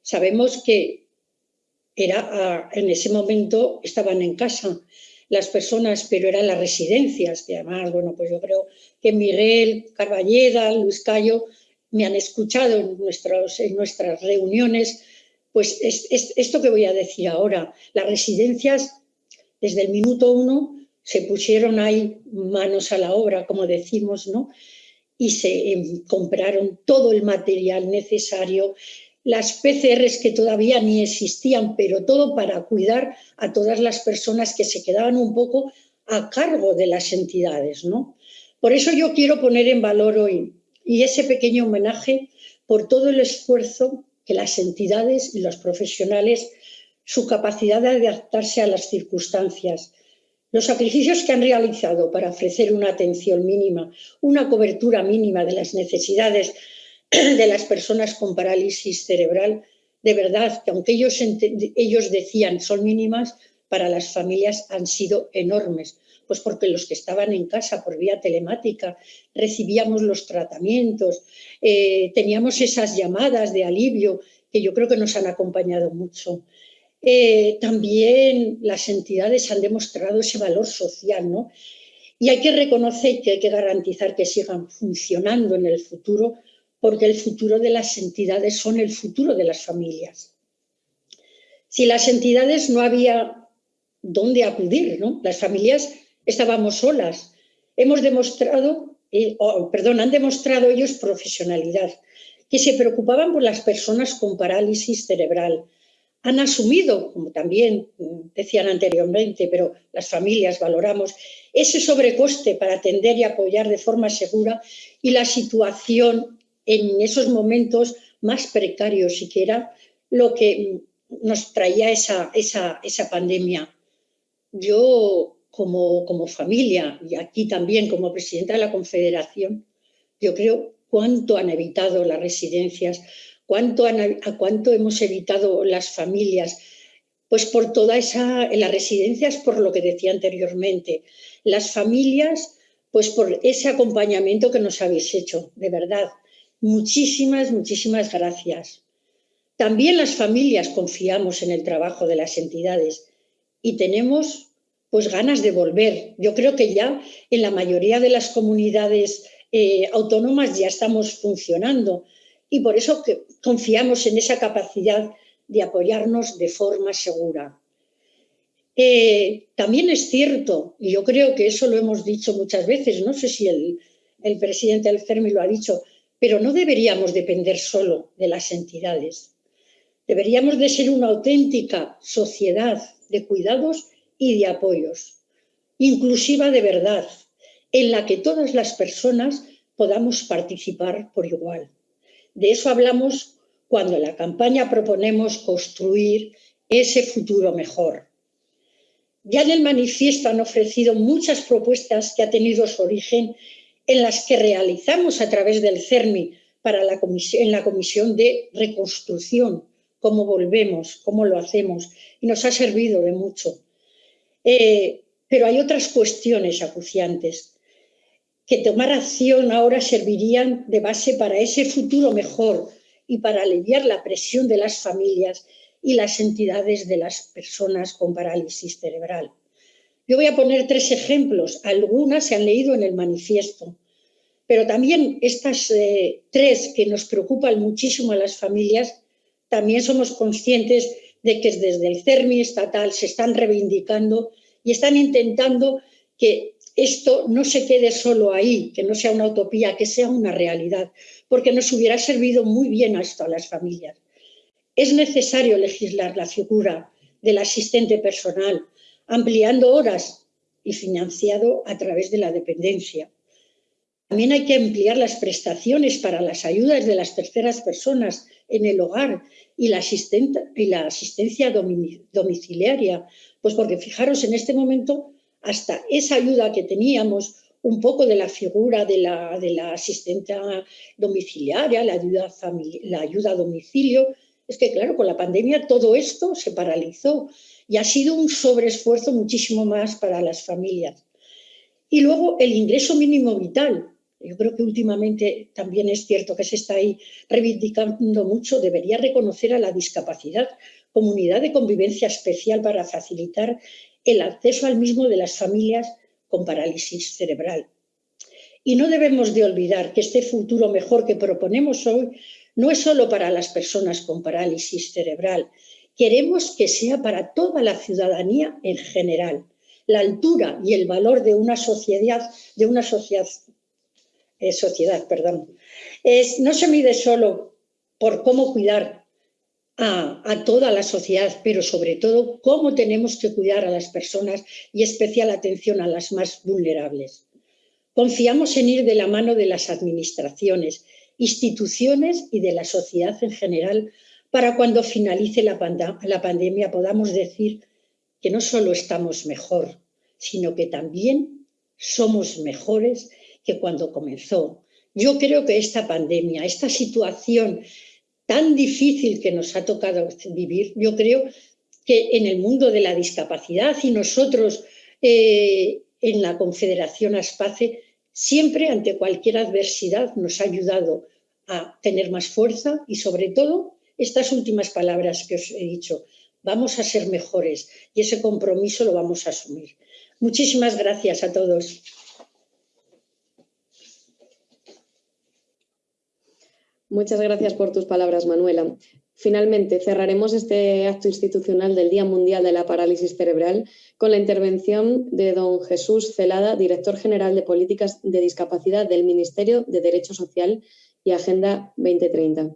Sabemos que era en ese momento estaban en casa las personas, pero eran las residencias, que además, bueno, pues yo creo que Miguel Carballeda, Luis Cayo, me han escuchado en, en nuestras reuniones, pues es, esto que voy a decir ahora, las residencias desde el minuto uno se pusieron ahí manos a la obra, como decimos, ¿no? Y se em, compraron todo el material necesario, las PCRs que todavía ni existían, pero todo para cuidar a todas las personas que se quedaban un poco a cargo de las entidades, ¿no? Por eso yo quiero poner en valor hoy y ese pequeño homenaje por todo el esfuerzo que las entidades y los profesionales, su capacidad de adaptarse a las circunstancias, los sacrificios que han realizado para ofrecer una atención mínima, una cobertura mínima de las necesidades de las personas con parálisis cerebral, de verdad que aunque ellos, ellos decían son mínimas, para las familias han sido enormes, pues porque los que estaban en casa por vía telemática recibíamos los tratamientos, eh, teníamos esas llamadas de alivio que yo creo que nos han acompañado mucho. Eh, también las entidades han demostrado ese valor social, ¿no? Y hay que reconocer que hay que garantizar que sigan funcionando en el futuro porque el futuro de las entidades son el futuro de las familias. Si las entidades no había dónde acudir, ¿no? las familias estábamos solas. Hemos demostrado, eh, perdón, han demostrado ellos profesionalidad, que se preocupaban por las personas con parálisis cerebral. Han asumido, como también decían anteriormente, pero las familias valoramos, ese sobrecoste para atender y apoyar de forma segura y la situación en esos momentos más precarios y que era lo que nos traía esa, pandemia. Yo como, familia y aquí también como presidenta de la Confederación, yo creo cuánto han evitado las residencias, cuánto, cuánto hemos evitado las familias, pues por toda esa, las residencias, por lo que decía anteriormente, las familias, pues por ese acompañamiento que nos habéis hecho, de verdad. Muchísimas, muchísimas gracias. También las familias confiamos en el trabajo de las entidades y tenemos pues ganas de volver. Yo creo que ya en la mayoría de las comunidades eh, autónomas ya estamos funcionando y por eso confiamos en esa capacidad de apoyarnos de forma segura. Eh, también es cierto, y yo creo que eso lo hemos dicho muchas veces, no sé si el, el presidente del CERMI lo ha dicho, pero no deberíamos depender solo de las entidades. Deberíamos de ser una auténtica sociedad de cuidados y de apoyos, inclusiva de verdad, en la que todas las personas podamos participar por igual. De eso hablamos cuando en la campaña proponemos construir ese futuro mejor. Ya en el manifiesto han ofrecido muchas propuestas que ha tenido su origen en las que realizamos a través del CERMI para la comisión, en la comisión de reconstrucción, cómo volvemos, cómo lo hacemos, y nos ha servido de mucho. Eh, pero hay otras cuestiones acuciantes que tomar acción ahora servirían de base para ese futuro mejor y para aliviar la presión de las familias y las entidades de las personas con parálisis cerebral. Yo voy a poner tres ejemplos, algunas se han leído en el manifiesto, pero también estas eh, tres que nos preocupan muchísimo a las familias, también somos conscientes de que desde el CERMI estatal se están reivindicando y están intentando que esto no se quede solo ahí, que no sea una utopía, que sea una realidad, porque nos hubiera servido muy bien esto a las familias. Es necesario legislar la figura del asistente personal, ampliando horas y financiado a través de la dependencia. También hay que ampliar las prestaciones para las ayudas de las terceras personas en el hogar y la, asistencia domiciliaria, pues porque fijaros, en este momento hasta esa ayuda que teníamos, un poco de la figura de la, de asistente domiciliaria, la ayuda, la ayuda a domicilio, Es que, claro, con la pandemia todo esto se paralizó y ha sido un sobreesfuerzo muchísimo más para las familias. Y luego el ingreso mínimo vital. Yo creo que últimamente también es cierto que se está ahí reivindicando mucho. Debería reconocer a la discapacidad como unidad de convivencia especial para facilitar el acceso al mismo de las familias con parálisis cerebral. Y no debemos de olvidar que este futuro mejor que proponemos hoy no es solo para las personas con parálisis cerebral, queremos que sea para toda la ciudadanía en general. La altura y el valor de una sociedad, de una sociedad, eh, sociedad perdón, no se mide solo por cómo cuidar a, a, toda la sociedad, pero sobre todo cómo tenemos que cuidar a las personas y especial atención a las más vulnerables. Confiamos en ir de la mano de las administraciones instituciones y de la sociedad en general para cuando finalice la, pandemia podamos decir que no solo estamos mejor, sino que también somos mejores que cuando comenzó. Yo creo que esta pandemia, esta situación tan difícil que nos ha tocado vivir, yo creo que en el mundo de la discapacidad y nosotros eh, en la Confederación ASPACE siempre ante cualquier adversidad nos ha ayudado a tener más fuerza y sobre todo estas últimas palabras que os he dicho, vamos a ser mejores y ese compromiso lo vamos a asumir. Muchísimas gracias a todos. Muchas gracias por tus palabras, Manuela. Finalmente, cerraremos este acto institucional del Día Mundial de la Parálisis Cerebral con la intervención de don Jesús Celada, director general de Políticas de Discapacidad del Ministerio de Derecho Social y Agenda 2030.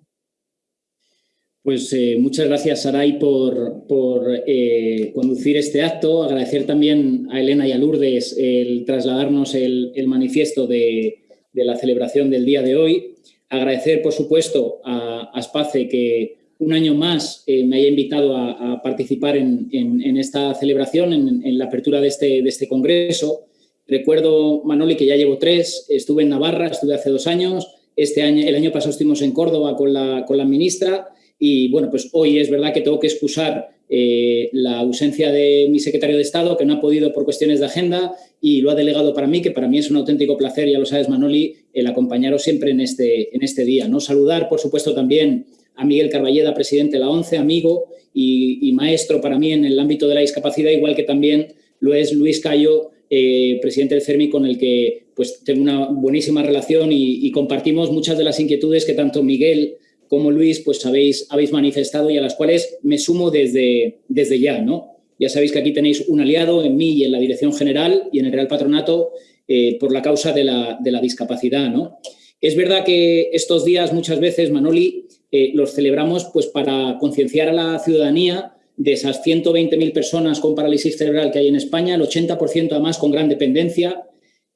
Pues eh, muchas gracias, Saray, por, por eh, conducir este acto. Agradecer también a Elena y a Lourdes el trasladarnos el, el manifiesto de, de, la celebración del día de hoy. Agradecer, por supuesto, a, a que un año más eh, me haya invitado a, participar en, en, en, esta celebración, en, en, la apertura de este, de este congreso. Recuerdo, Manoli, que ya llevo tres, estuve en Navarra, estuve hace dos años, este año, el año pasado estuvimos en Córdoba con la, con la ministra y, bueno, pues hoy es verdad que tengo que excusar eh, la ausencia de mi secretario de Estado, que no ha podido por cuestiones de agenda y lo ha delegado para mí, que para mí es un auténtico placer, ya lo sabes, Manoli, el acompañaros siempre en este, en este día. ¿no? Saludar, por supuesto, también a Miguel Carballeda, presidente de la ONCE, amigo y, maestro para mí en el ámbito de la discapacidad, igual que también lo es Luis Cayo, eh, presidente del CERMI, con el que pues, tengo una buenísima relación y, compartimos muchas de las inquietudes que tanto Miguel como Luis pues, habéis, habéis manifestado y a las cuales me sumo desde, desde ya. ¿no? Ya sabéis que aquí tenéis un aliado en mí y en la Dirección General y en el Real Patronato eh, por la causa de la, de la discapacidad. ¿no? Es verdad que estos días muchas veces, Manoli, eh, los celebramos pues, para concienciar a la ciudadanía de esas 120.000 personas con parálisis cerebral que hay en España, el 80% además con gran dependencia,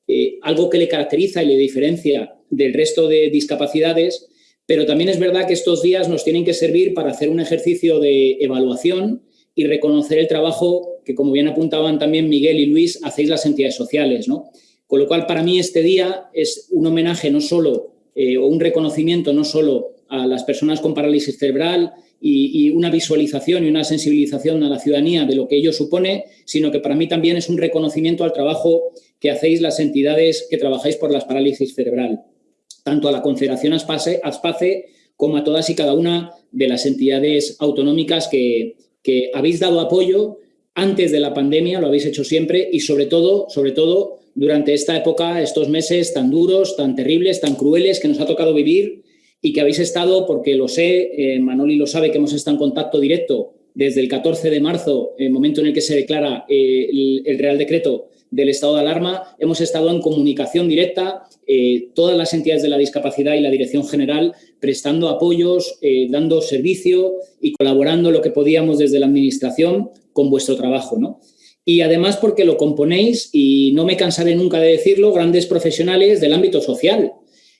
eh, algo que le caracteriza y le diferencia del resto de discapacidades, pero también es verdad que estos días nos tienen que servir para hacer un ejercicio de evaluación y reconocer el trabajo que, como bien apuntaban también Miguel y Luis, hacéis las entidades sociales. ¿no? Con lo cual, para mí este día es un homenaje no solo, eh, o un reconocimiento no solo a las personas con parálisis cerebral y, y, una visualización y una sensibilización a la ciudadanía de lo que ello supone, sino que para mí también es un reconocimiento al trabajo que hacéis las entidades que trabajáis por las parálisis cerebral, tanto a la Confederación Aspace, como a todas y cada una de las entidades autonómicas que, que habéis dado apoyo antes de la pandemia, lo habéis hecho siempre y sobre todo, sobre todo durante esta época, estos meses tan duros, tan terribles, tan crueles que nos ha tocado vivir y que habéis estado, porque lo sé, eh, Manoli lo sabe, que hemos estado en contacto directo desde el 14 de marzo, el momento en el que se declara eh, el, Real Decreto del estado de alarma, hemos estado en comunicación directa, eh, todas las entidades de la discapacidad y la Dirección General prestando apoyos, eh, dando servicio y colaborando lo que podíamos desde la Administración con vuestro trabajo. ¿no? Y además porque lo componéis, y no me cansaré nunca de decirlo, grandes profesionales del ámbito social,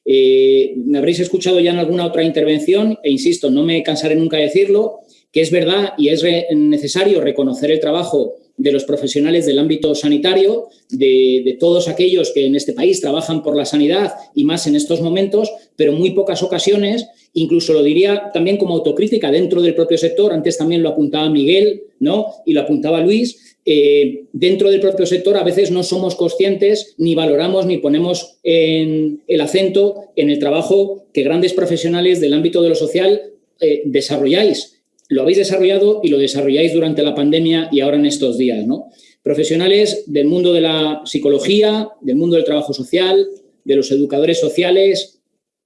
eh, me habréis escuchado ya en alguna otra intervención e insisto, no me cansaré nunca de decirlo, que es verdad y es necesario reconocer el trabajo de los profesionales del ámbito sanitario, de, todos aquellos que en este país trabajan por la sanidad y más en estos momentos, pero muy pocas ocasiones incluso lo diría también como autocrítica dentro del propio sector, antes también lo apuntaba Miguel ¿no? y lo apuntaba Luis, eh, dentro del propio sector a veces no somos conscientes ni valoramos ni ponemos en el acento en el trabajo que grandes profesionales del ámbito de lo social eh, desarrolláis. Lo habéis desarrollado y lo desarrolláis durante la pandemia y ahora en estos días. ¿no? Profesionales del mundo de la psicología, del mundo del trabajo social, de los educadores sociales,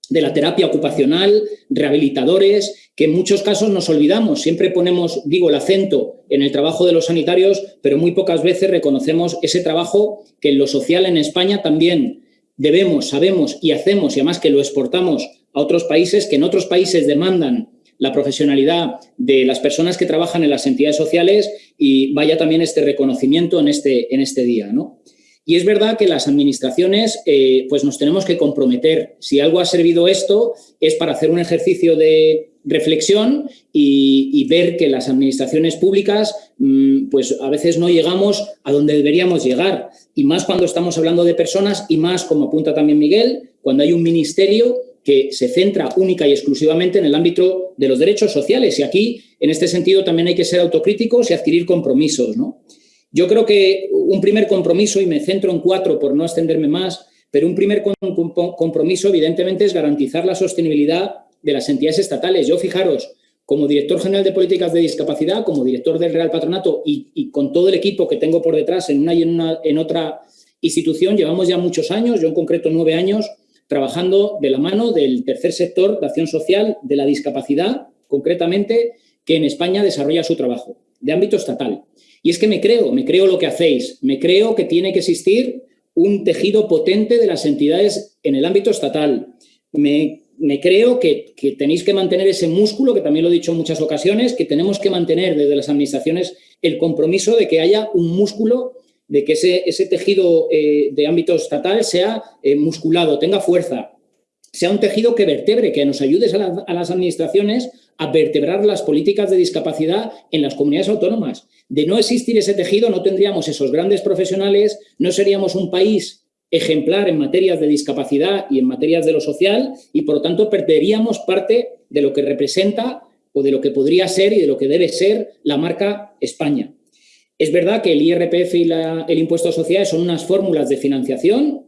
de la terapia ocupacional, rehabilitadores, que en muchos casos nos olvidamos. Siempre ponemos, digo, el acento en el trabajo de los sanitarios, pero muy pocas veces reconocemos ese trabajo que en lo social en España también debemos, sabemos y hacemos, y además que lo exportamos a otros países, que en otros países demandan la profesionalidad de las personas que trabajan en las entidades sociales y vaya también este reconocimiento en este, en este día. ¿no? Y es verdad que las administraciones eh, pues nos tenemos que comprometer. Si algo ha servido esto es para hacer un ejercicio de reflexión y, ver que las administraciones públicas mm, pues a veces no llegamos a donde deberíamos llegar. Y más cuando estamos hablando de personas y más, como apunta también Miguel, cuando hay un ministerio que se centra única y exclusivamente en el ámbito de los derechos sociales. Y aquí, en este sentido, también hay que ser autocríticos y adquirir compromisos. ¿no? Yo creo que un primer compromiso, y me centro en cuatro por no extenderme más, pero un primer compromiso evidentemente es garantizar la sostenibilidad de las entidades estatales. Yo, fijaros, como director general de políticas de discapacidad, como director del Real Patronato y, con todo el equipo que tengo por detrás en una y en, en otra institución, llevamos ya muchos años, yo en concreto nueve años, trabajando de la mano del tercer sector de acción social de la discapacidad, concretamente, que en España desarrolla su trabajo, de ámbito estatal. Y es que me creo, me creo lo que hacéis, me creo que tiene que existir un tejido potente de las entidades en el ámbito estatal. Me, creo que, tenéis que mantener ese músculo, que también lo he dicho en muchas ocasiones, que tenemos que mantener desde las administraciones el compromiso de que haya un músculo, de que ese, tejido eh, de ámbito estatal sea eh, musculado, tenga fuerza, sea un tejido que vertebre, que nos ayude a, a las administraciones a vertebrar las políticas de discapacidad en las comunidades autónomas. De no existir ese tejido no tendríamos esos grandes profesionales, no seríamos un país ejemplar en materias de discapacidad y en materias de lo social y por lo tanto perderíamos parte de lo que representa o de lo que podría ser y de lo que debe ser la marca España. Es verdad que el IRPF y el impuesto a sociedades son unas fórmulas de financiación,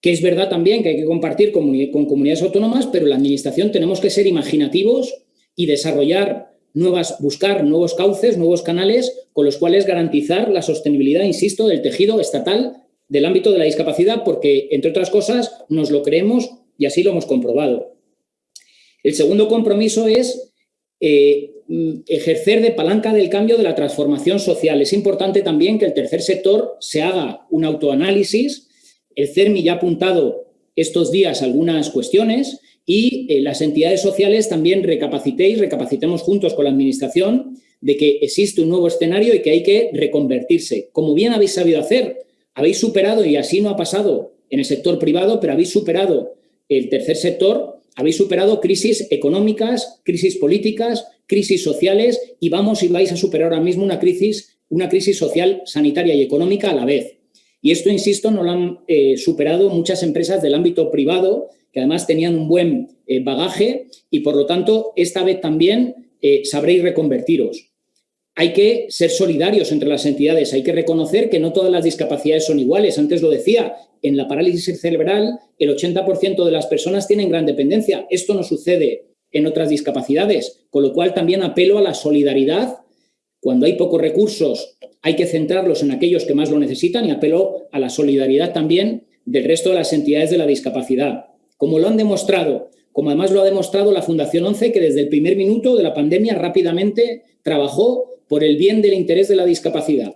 que es verdad también que hay que compartir con comunidades autónomas, pero la Administración tenemos que ser imaginativos y desarrollar nuevas, buscar nuevos cauces, nuevos canales con los cuales garantizar la sostenibilidad, insisto, del tejido estatal del ámbito de la discapacidad, porque, entre otras cosas, nos lo creemos y así lo hemos comprobado. El segundo compromiso es eh, ejercer de palanca del cambio de la transformación social. Es importante también que el tercer sector se haga un autoanálisis. El CERMI ya ha apuntado estos días algunas cuestiones y eh, las entidades sociales también recapacitéis, recapacitemos juntos con la Administración de que existe un nuevo escenario y que hay que reconvertirse. Como bien habéis sabido hacer, habéis superado, y así no ha pasado en el sector privado, pero habéis superado el tercer sector, habéis superado crisis económicas, crisis políticas, crisis sociales y vamos y vais a superar ahora mismo una crisis, una crisis social, sanitaria y económica a la vez. Y esto, insisto, no lo han eh, superado muchas empresas del ámbito privado que además tenían un buen eh, bagaje y por lo tanto esta vez también eh, sabréis reconvertiros. Hay que ser solidarios entre las entidades, hay que reconocer que no todas las discapacidades son iguales. Antes lo decía, en la parálisis cerebral el 80% de las personas tienen gran dependencia. Esto no sucede en otras discapacidades, con lo cual también apelo a la solidaridad. Cuando hay pocos recursos hay que centrarlos en aquellos que más lo necesitan y apelo a la solidaridad también del resto de las entidades de la discapacidad como lo han demostrado, como además lo ha demostrado la Fundación 11, que desde el primer minuto de la pandemia rápidamente trabajó por el bien del interés de la discapacidad.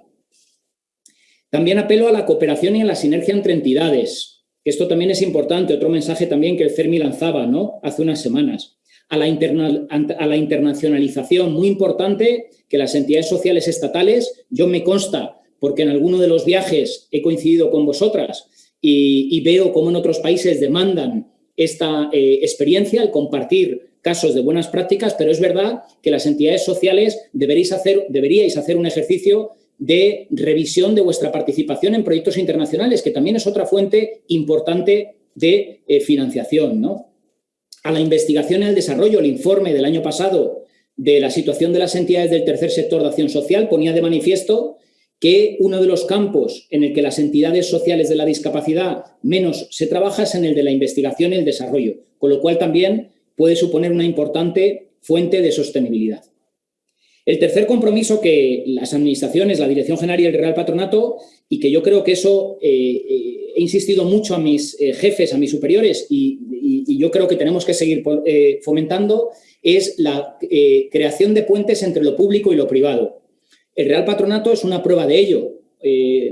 También apelo a la cooperación y a la sinergia entre entidades. Esto también es importante, otro mensaje también que el CERMI lanzaba ¿no? hace unas semanas. A la, internacionalización, muy importante que las entidades sociales estatales, yo me consta, porque en alguno de los viajes he coincidido con vosotras y, y veo cómo en otros países demandan esta eh, experiencia, el compartir casos de buenas prácticas, pero es verdad que las entidades sociales deberíais hacer, deberíais hacer un ejercicio de revisión de vuestra participación en proyectos internacionales, que también es otra fuente importante de eh, financiación. ¿no? a la investigación y al desarrollo. El informe del año pasado de la situación de las entidades del tercer sector de acción social ponía de manifiesto que uno de los campos en el que las entidades sociales de la discapacidad menos se trabaja es en el de la investigación y el desarrollo, con lo cual también puede suponer una importante fuente de sostenibilidad. El tercer compromiso que las administraciones, la Dirección General y el Real Patronato, y que yo creo que eso eh, eh, he insistido mucho a mis eh, jefes, a mis superiores, y, yo creo que tenemos que seguir fomentando, es la creación de puentes entre lo público y lo privado. El Real Patronato es una prueba de ello.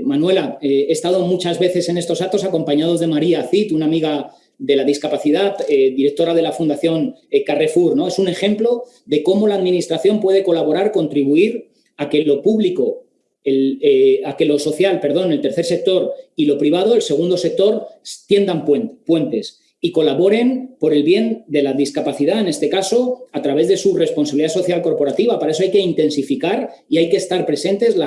Manuela, he estado muchas veces en estos actos acompañados de María Cid, una amiga de la discapacidad, eh, directora de la Fundación eh, Carrefour. ¿no? Es un ejemplo de cómo la Administración puede colaborar, contribuir a que lo público, eh, a que lo social, perdón, el tercer sector y lo privado, el segundo sector, tiendan puentes y colaboren por el bien de la discapacidad, en este caso, a través de su responsabilidad social corporativa. Para eso hay que intensificar y hay que estar presentes,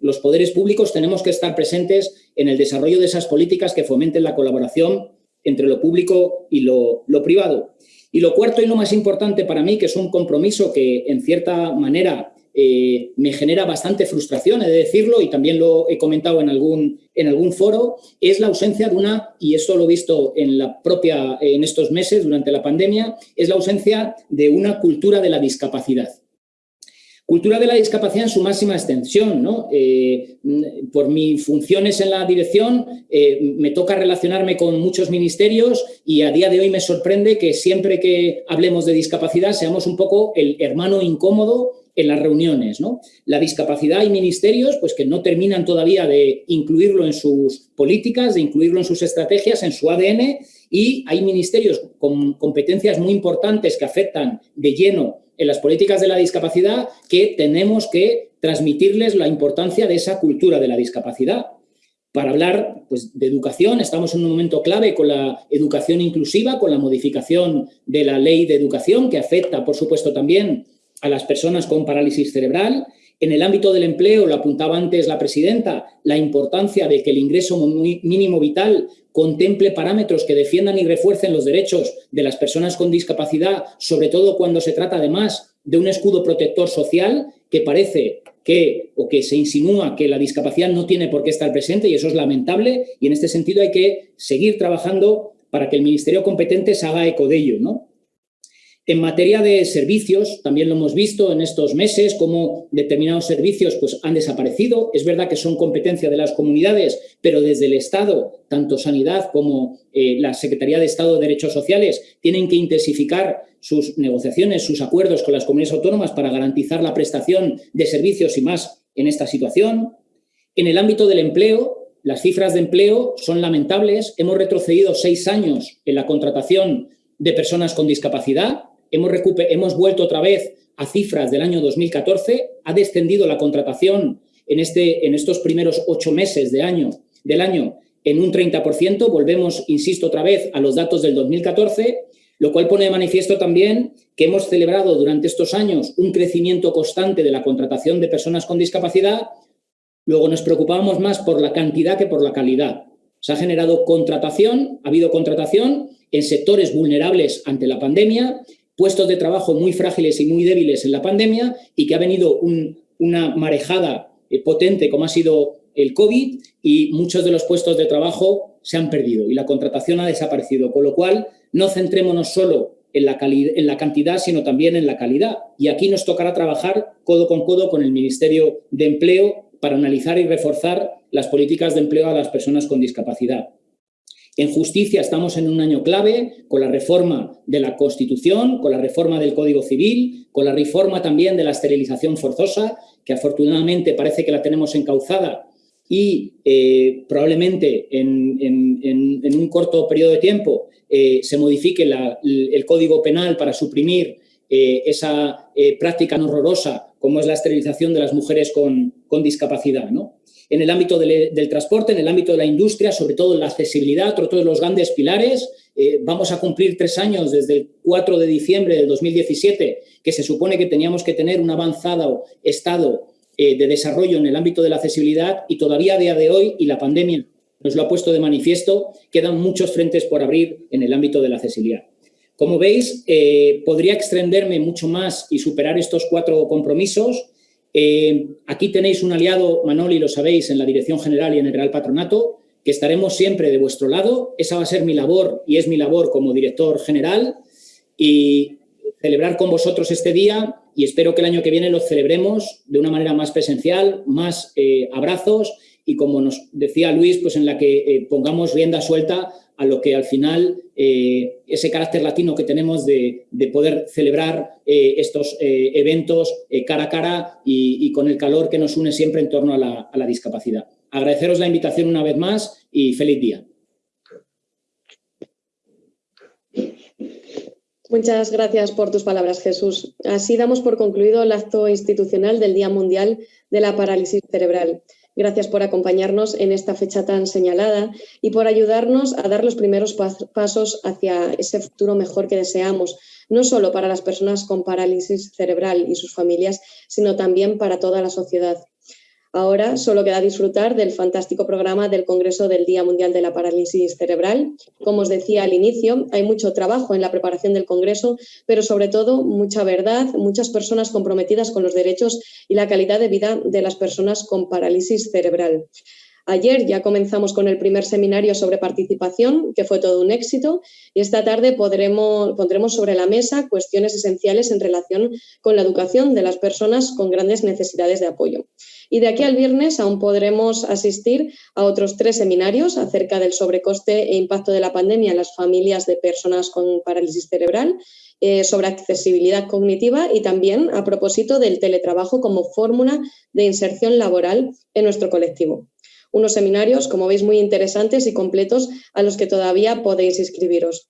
los poderes públicos tenemos que estar presentes en el desarrollo de esas políticas que fomenten la colaboración entre lo público y lo, privado. Y lo cuarto y lo más importante para mí, que es un compromiso que en cierta manera eh, me genera bastante frustración, he de decirlo, y también lo he comentado en algún, en algún foro, es la ausencia de una, y esto lo he visto en, la propia, en estos meses durante la pandemia, es la ausencia de una cultura de la discapacidad. Cultura de la discapacidad en su máxima extensión. Eh, por mis funciones en la dirección eh, me toca relacionarme con muchos ministerios y a día de hoy me sorprende que siempre que hablemos de discapacidad seamos un poco el hermano incómodo en las reuniones. ¿no? La discapacidad y ministerios pues, que no terminan todavía de incluirlo en sus políticas, de incluirlo en sus estrategias, en su ADN y hay ministerios con competencias muy importantes que afectan de lleno en las políticas de la discapacidad que tenemos que transmitirles la importancia de esa cultura de la discapacidad. Para hablar pues, de educación, estamos en un momento clave con la educación inclusiva, con la modificación de la ley de educación que afecta, por supuesto, también a las personas con parálisis cerebral. En el ámbito del empleo, lo apuntaba antes la presidenta, la importancia de que el ingreso mínimo vital contemple parámetros que defiendan y refuercen los derechos de las personas con discapacidad, sobre todo cuando se trata además de un escudo protector social que parece que o que se insinúa que la discapacidad no tiene por qué estar presente y eso es lamentable y en este sentido hay que seguir trabajando para que el ministerio competente se haga eco de ello. ¿no? En materia de servicios, también lo hemos visto en estos meses, cómo determinados servicios pues, han desaparecido. Es verdad que son competencia de las comunidades, pero desde el Estado, tanto Sanidad como eh, la Secretaría de Estado de Derechos Sociales, tienen que intensificar sus negociaciones, sus acuerdos con las comunidades autónomas para garantizar la prestación de servicios y más en esta situación. En el ámbito del empleo, las cifras de empleo son lamentables. Hemos retrocedido seis años en la contratación de personas con discapacidad hemos, hemos vuelto otra vez a cifras del año 2014, ha descendido la contratación en, este, en estos primeros ocho meses de año, del año en un 30%, volvemos, insisto otra vez, a los datos del 2014, lo cual pone de manifiesto también que hemos celebrado durante estos años un crecimiento constante de la contratación de personas con discapacidad, luego nos preocupábamos más por la cantidad que por la calidad. Se ha generado contratación, ha habido contratación en sectores vulnerables ante la pandemia, puestos de trabajo muy frágiles y muy débiles en la pandemia y que ha venido una marejada eh, potente como ha sido el COVID y muchos de los puestos de trabajo se han perdido y la contratación ha desaparecido, con lo cual no centrémonos solo en la, en la cantidad, sino también en la calidad. Y aquí nos tocará trabajar codo con codo con el Ministerio de Empleo para analizar y reforzar las políticas de empleo a las personas con discapacidad. En justicia estamos en un año clave con la reforma de la Constitución, con la reforma del Código Civil, con la reforma también de la esterilización forzosa, que afortunadamente parece que la tenemos encauzada y eh, probablemente en, un corto periodo de tiempo eh, se modifique el Código Penal para suprimir eh, esa práctica horrorosa como es la esterilización de las mujeres con, con discapacidad. ¿no? En el ámbito del, transporte, en el ámbito de la industria, sobre todo en la accesibilidad, otro de los grandes pilares. Eh, vamos a cumplir tres años desde el 4 de diciembre del 2017, que se supone que teníamos que tener un avanzado estado eh, de desarrollo en el ámbito de la accesibilidad y todavía a día de hoy, y la pandemia nos lo ha puesto de manifiesto, quedan muchos frentes por abrir en el ámbito de la accesibilidad. Como veis, eh, podría extenderme mucho más y superar estos cuatro compromisos. Eh, aquí tenéis un aliado, Manoli, lo sabéis, en la Dirección General y en el Real Patronato, que estaremos siempre de vuestro lado. Esa va a ser mi labor y es mi labor como director general y celebrar con vosotros este día y espero que el año que viene lo celebremos de una manera más presencial, más eh, abrazos y como nos decía Luis, pues en la que eh, pongamos rienda suelta a lo que al final eh, ese carácter latino que tenemos de, poder celebrar estos eventos cara a cara y, con el calor que nos une siempre en torno a la discapacidad. Agradeceros la invitación una vez más y feliz día. Muchas gracias por tus palabras, Jesús. Así damos por concluido el acto institucional del Día Mundial de la Parálisis Cerebral. Gracias por acompañarnos en esta fecha tan señalada y por ayudarnos a dar los primeros pasos hacia ese futuro mejor que deseamos, no solo para las personas con parálisis cerebral y sus familias, sino también para toda la sociedad. Ahora solo queda disfrutar del fantástico programa del Congreso del Día Mundial de la Parálisis Cerebral. Como os decía al inicio, hay mucho trabajo en la preparación del Congreso, pero sobre todo mucha verdad, muchas personas comprometidas con los derechos y la calidad de vida de las personas con parálisis cerebral. Ayer ya comenzamos con el primer seminario sobre participación, que fue todo un éxito, y esta tarde podremos, pondremos sobre la mesa cuestiones esenciales en relación con la educación de las personas con grandes necesidades de apoyo. Y de aquí al viernes aún podremos asistir a otros tres seminarios acerca del sobrecoste e impacto de la pandemia en las familias de personas con parálisis cerebral, eh, sobre accesibilidad cognitiva y también a propósito del teletrabajo como fórmula de inserción laboral en nuestro colectivo unos seminarios, como veis, muy interesantes y completos a los que todavía podéis inscribiros.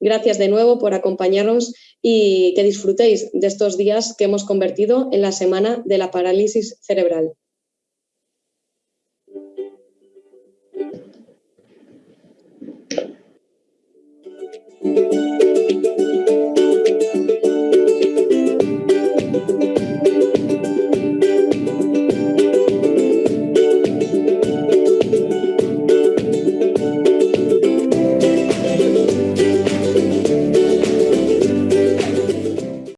Gracias de nuevo por acompañarnos y que disfrutéis de estos días que hemos convertido en la Semana de la Parálisis Cerebral.